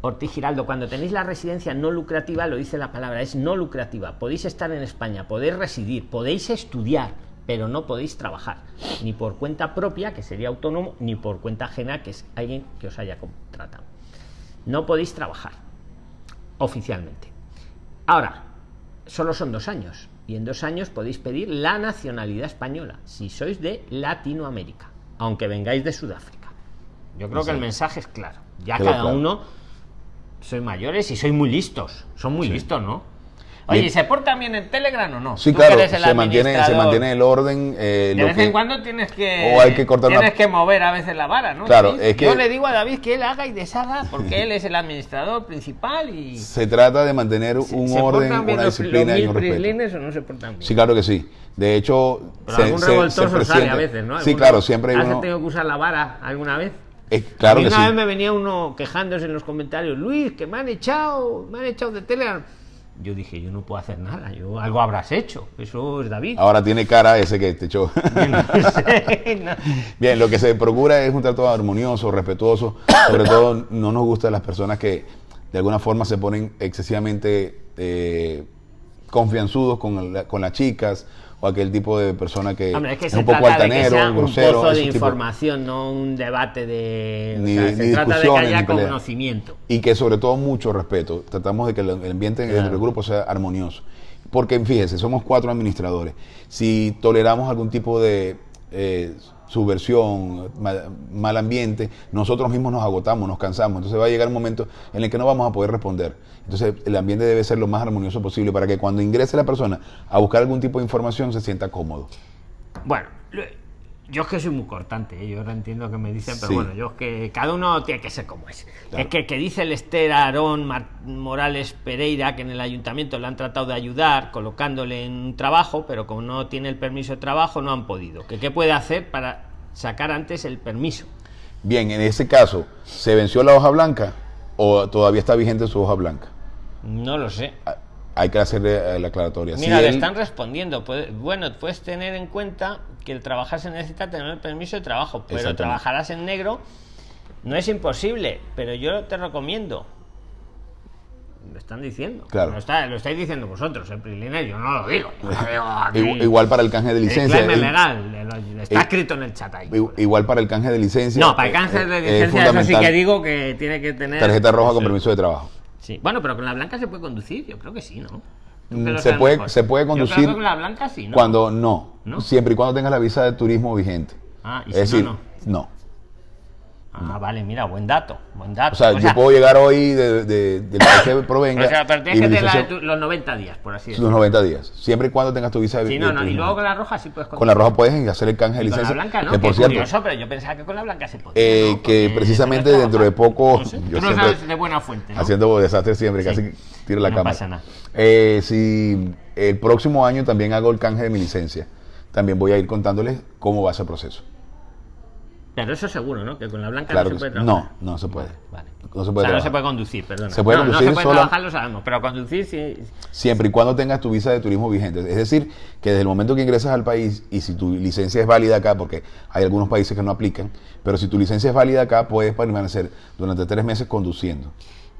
Ortiz Giraldo, cuando tenéis la residencia no lucrativa, lo dice la palabra, es no lucrativa. Podéis estar en España, podéis residir, podéis estudiar, pero no podéis trabajar. Ni por cuenta propia, que sería autónomo, ni por cuenta ajena, que es alguien que os haya contratado. No podéis trabajar oficialmente. Ahora, solo son dos años. Y en dos años podéis pedir la nacionalidad española, si sois de Latinoamérica, aunque vengáis de Sudáfrica. Yo creo que el mensaje es claro. Ya Quedó cada claro. uno sois mayores y sois muy listos. Son muy Sí. listos, ¿no? Oye. ¿y se portan bien en Telegram o no? Sí, claro, se mantiene, se mantiene el orden. eh, De lo vez que- en cuando tienes que, o hay que cortar tienes una- que mover a veces la vara, ¿no? Claro, David? es que- Yo le digo a David que él haga y deshaga porque él es el administrador principal y Se trata de mantener un ¿Se orden, una los- disciplina los y un respeto. prislines o no se portan bien? Sí, claro que sí. De hecho, Pero algún revoltoso sale a veces, ¿no? Sí, claro, siempre hay ¿Has uno. tenido que usar la vara alguna vez? Eh, claro que una sí. vez me venía uno quejándose en los comentarios, Luis, que me han echado, me han echado de Telegram. Yo dije, yo no puedo hacer nada, yo algo habrás hecho, eso es David. Ahora tiene cara ese que te echó. No sé, no. Bien, lo que se procura es un trato armonioso, respetuoso. Sobre todo, no nos gustan las personas que de alguna forma se ponen excesivamente eh, confianzudos con, la- con las chicas o aquel tipo de persona que Hombre, es que es se un poco altanero, sea un grosero. pozo de información, no un debate de... o Ni- sea, ni se trata de que haya conocimiento. Y que sobre todo mucho respeto. Tratamos de que el ambiente dentro del grupo sea armonioso. Porque fíjese, somos cuatro administradores. Si toleramos algún tipo de eh, subversión, mal, ambiente, nosotros mismos nos agotamos, nos cansamos. Entonces va a llegar un momento en el que no vamos a poder responder. Entonces el ambiente debe ser lo más armonioso posible para que cuando ingrese la persona a buscar algún tipo de información se sienta cómodo. Bueno, yo es que soy muy cortante, ¿eh? yo ahora entiendo que me dicen, pero Sí. bueno, yo es que cada uno tiene que ser como es. Claro. Es que, que dice el Esther Aarón Morales Pereira que en el ayuntamiento le han tratado de ayudar colocándole en un trabajo, pero como no tiene el permiso de trabajo no han podido. ¿Que ¿Qué puede hacer para sacar antes el permiso? Bien, en ese caso, ¿se venció la hoja blanca o todavía está vigente su hoja blanca? No lo sé. Hay que hacerle eh, la aclaratoria. Si Mira, le él- están respondiendo. Puede- bueno, puedes tener en cuenta que el trabajar se necesita tener el permiso de trabajo, pero trabajarás en negro. No es imposible, pero yo te recomiendo. Lo están diciendo. Claro. Lo, está- lo estáis diciendo vosotros, el Priliner, yo no lo digo. Yo digo Igual para el canje de licencia. Legal, le- lo- está eh, escrito en el chat ahí. Igual para el canje de licencia. No, para el cáncer eh, de es licencia, eso sí que digo que tiene que tener. Tarjeta roja con permiso de trabajo. Sí. Bueno, pero con la blanca se puede conducir, yo creo que sí, ¿no? Mm, se puede- mejor. se puede Yo creo conducir que con la blanca sí, ¿no? Cuando no, ¿No? Siempre y cuando tengas la visa de turismo vigente. Ah, y es si no, decir, no. Ah, vale, mira, buen dato, buen dato. O sea, yo puedo llegar hoy de, de- país que provenga. o sea, pero tienes que tener de licencia- los 90 días, por así los decirlo. 90 días. Siempre y cuando tengas tu visa de, Sí, de no, no, y luego con la roja sí puedes Con la roja puedes hacer el canje de Y con la licencia. blanca no, que por cierto, curioso, pero yo pensaba que con la blanca se podía. Eh, ¿no? que precisamente no dentro de poco, No sé, yo Tú no siempre- sabes de buena fuente, ¿no? haciendo desastres siempre, Sí. casi tiro la No cámara. pasa nada. Eh, si el próximo año también hago el canje de mi licencia, también voy a ir contándoles cómo va ese proceso. Pero eso seguro, ¿no? Que con la blanca Claro no se puede trabajar. No, no se puede. Vale. No se puede o sea, no se puede conducir, perdón. Se puede no, conducir no se puede sola- trabajar, lo sabemos, pero conducir sí. Siempre y cuando tengas tu visa de turismo vigente. Es decir, que desde el momento que ingresas al país y si tu licencia es válida acá, porque hay algunos países que no aplican, pero si tu licencia es válida acá, puedes permanecer durante tres meses conduciendo.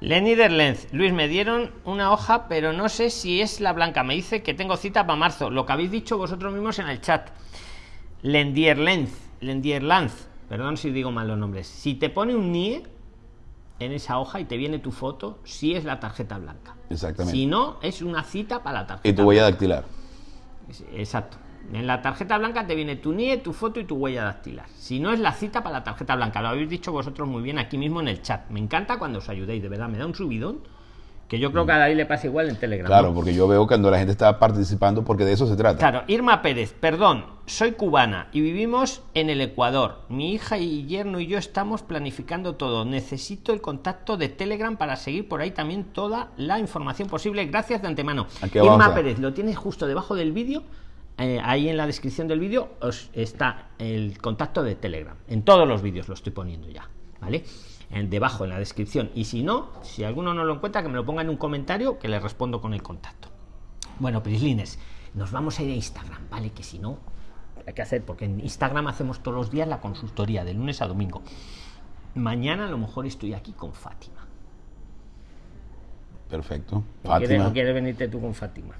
Lenny Derlenz, Luis, me dieron una hoja, pero no sé si es la blanca. Me dice que tengo cita para marzo. Lo que habéis dicho vosotros mismos en el chat. Lendierlenz, Lendierlanz, perdón si digo mal los nombres. Si te pone un NIE en esa hoja y te viene tu foto, sí es la tarjeta blanca. Exactamente. Si no, es una cita para la tarjeta. Y tu huella dactilar. Exacto. En la tarjeta blanca te viene tu NIE, tu foto y tu huella dactilar. Si no es la cita para la tarjeta blanca, lo habéis dicho vosotros muy bien aquí mismo en el chat. Me encanta cuando os ayudéis, de verdad, me da un subidón. Que yo creo que a David le pasa igual en Telegram. Claro, ¿no? porque yo veo cuando la gente está participando, porque de eso se trata. Claro, Irma Pérez, perdón, soy cubana y vivimos en el Ecuador. Mi hija y yerno y yo estamos planificando todo. Necesito el contacto de Telegram para seguir por ahí también toda la información posible. Gracias de antemano. Irma. Pérez, lo tienes justo debajo del vídeo. eh, ahí en la descripción del vídeo os está el contacto de Telegram. En todos los vídeos lo estoy poniendo ya, ¿vale? En, debajo en la descripción. Y si no, si alguno no lo encuentra, que me lo ponga en un comentario que le respondo con el contacto. Bueno, Prislines, nos vamos a ir a Instagram, ¿vale? Que si no, hay que hacer, porque en Instagram hacemos todos los días la consultoría, de lunes a domingo. Mañana a lo mejor estoy aquí con Fátima. Perfecto. ¿O quieres, quieres venirte tú con Fátima?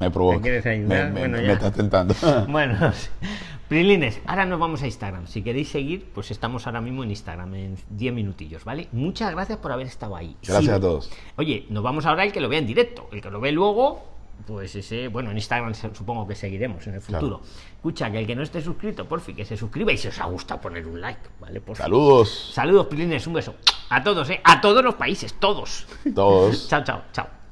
Me provoca. ¿Me quieres ayudar? Me, me- Bueno, me estás tentando. Bueno, Prilines, ahora nos vamos a Instagram. Si queréis seguir, pues estamos ahora mismo en Instagram, en 10 minutillos, ¿vale? Muchas gracias por haber estado ahí. Gracias Sí. a todos. Oye, nos vamos ahora el que lo vea en directo. El que lo ve luego, pues ese, bueno, en Instagram supongo que seguiremos en el futuro. Escucha, que el que no esté suscrito, por fin, que se suscriba y si os ha gustado poner un like, ¿vale? Por fin. Saludos. Saludos, Prilines, un beso. A todos, ¿eh? A todos los países, todos. Todos. chao, chao, chao.